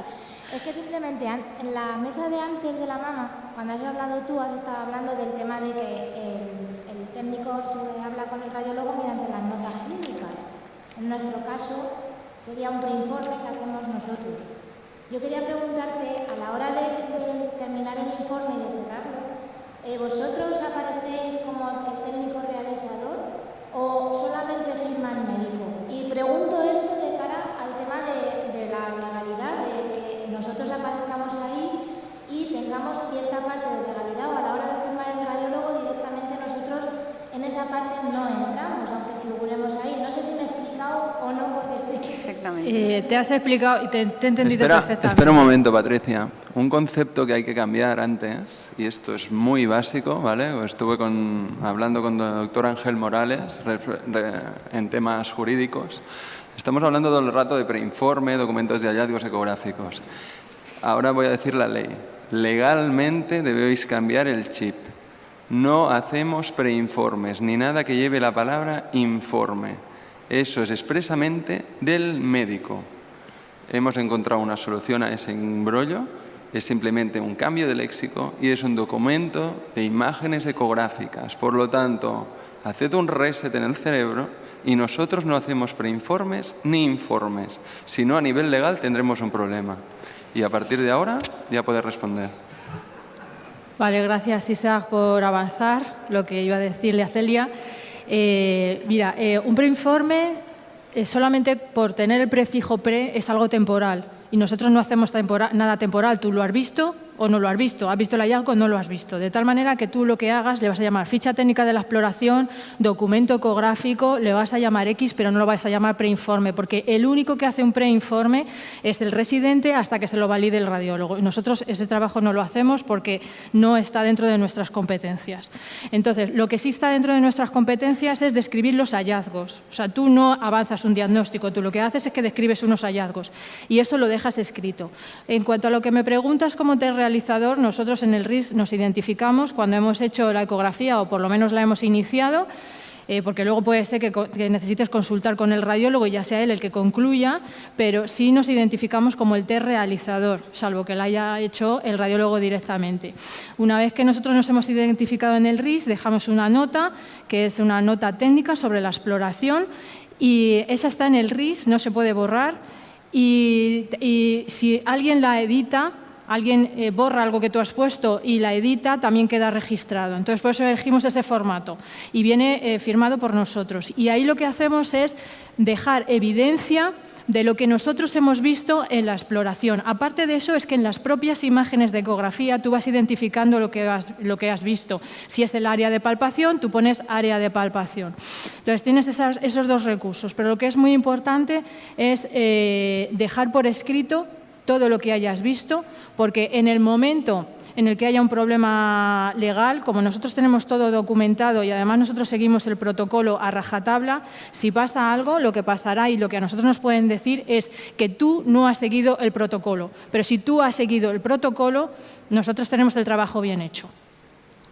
Es que simplemente en la mesa de antes de la mama, cuando has hablado tú, has estado hablando del tema de que técnico se habla con el radiólogo mediante las notas clínicas. En nuestro caso, sería un preinforme que hacemos nosotros. Yo quería preguntarte, a la hora de, terminar el informe y de cerrarlo, eh, ¿vosotros aparecéis como el técnico realizador o solamente firma el médico? Y pregunto esto de cara al tema de, la nosotros aparezcamos ahí y tengamos cierta parte de legalidad o a la hora de firmar el radiólogo directamente nosotros en esa parte no entramos, aunque figuremos ahí. No sé si me he explicado o no, porque estoy... Perfectamente. Eh, te has explicado y te, he entendido perfectamente. Espera un momento, Patricia. Un concepto que hay que cambiar antes, y esto es muy básico, ¿vale? Estuve con, hablando con el doctor Ángel Morales en temas jurídicos. Estamos hablando todo el rato de preinforme, documentos de hallazgos ecográficos. Ahora voy a decir la ley. Legalmente debéis cambiar el chip. No hacemos preinformes ni nada que lleve la palabra informe. Eso es expresamente del médico. Hemos encontrado una solución a ese embrollo. Es simplemente un cambio de léxico y es un documento de imágenes ecográficas. Por lo tanto, haced un reset en el cerebro y nosotros no hacemos preinformes ni informes. Si no, a nivel legal tendremos un problema. Y a partir de ahora ya puedes responder. Vale, gracias Isaac por avanzar lo que iba a decirle a Celia. Eh, mira, eh, un preinforme eh, solamente por tener el prefijo pre es algo temporal y nosotros no hacemos nada temporal. Tú lo has visto, o no lo has visto, has visto el hallazgo no lo has visto. De tal manera que tú lo que hagas le vas a llamar ficha técnica de la exploración, documento ecográfico, le vas a llamar X, pero no lo vas a llamar preinforme, porque el único que hace un preinforme es el residente hasta que se lo valide el radiólogo. Nosotros ese trabajo no lo hacemos porque no está dentro de nuestras competencias. Entonces, lo que sí está dentro de nuestras competencias es describir los hallazgos. O sea, tú no avanzas un diagnóstico, tú lo que haces es que describes unos hallazgos y eso lo dejas escrito. En cuanto a lo que me preguntas, ¿cómo te realizador, nosotros en el RIS nos identificamos cuando hemos hecho la ecografía o por lo menos la hemos iniciado, eh, porque luego puede ser que, necesites consultar con el radiólogo y ya sea él el que concluya, pero sí nos identificamos como el test realizador, salvo que lo haya hecho el radiólogo directamente. Una vez que nosotros nos hemos identificado en el RIS, dejamos una nota, que es una nota técnica sobre la exploración, y esa está en el RIS, no se puede borrar, y si alguien la edita, alguien eh, borra algo que tú has puesto y la edita, también queda registrado. Entonces, por eso elegimos ese formato y viene eh, firmado por nosotros. Y ahí lo que hacemos es dejar evidencia de lo que nosotros hemos visto en la exploración. Aparte de eso, es que en las propias imágenes de ecografía tú vas identificando lo que has, lo que has visto. Si es el área de palpación, tú pones área de palpación. Entonces, tienes esos dos recursos, pero lo que es muy importante es eh, dejar por escrito todo lo que hayas visto, porque en el momento en el que haya un problema legal, como nosotros tenemos todo documentado y además nosotros seguimos el protocolo a rajatabla, si pasa algo, lo que pasará y lo que a nosotros nos pueden decir es que tú no has seguido el protocolo. Pero si tú has seguido el protocolo, nosotros tenemos el trabajo bien hecho.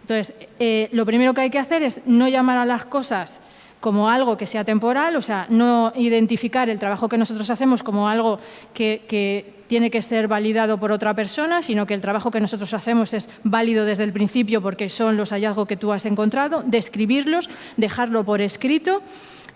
Entonces, eh, lo primero que hay que hacer es no llamar a las cosas como algo que sea temporal, o sea, no identificar el trabajo que nosotros hacemos como algo que, tiene que ser validado por otra persona, sino que el trabajo que nosotros hacemos es válido desde el principio porque son los hallazgos que tú has encontrado, describirlos, dejarlo por escrito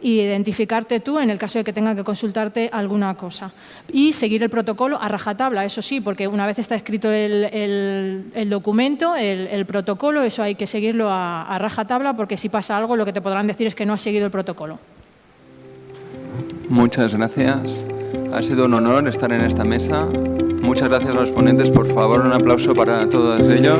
y identificarte tú en el caso de que tenga que consultarte alguna cosa. Y seguir el protocolo a rajatabla, eso sí, porque una vez está escrito el, documento, el, protocolo, eso hay que seguirlo a, a rajatabla porque si pasa algo lo que te podrán decir es que no has seguido el protocolo. Muchas gracias. Ha sido un honor estar en esta mesa. Muchas gracias a los ponentes. Por favor, un aplauso para todos ellos.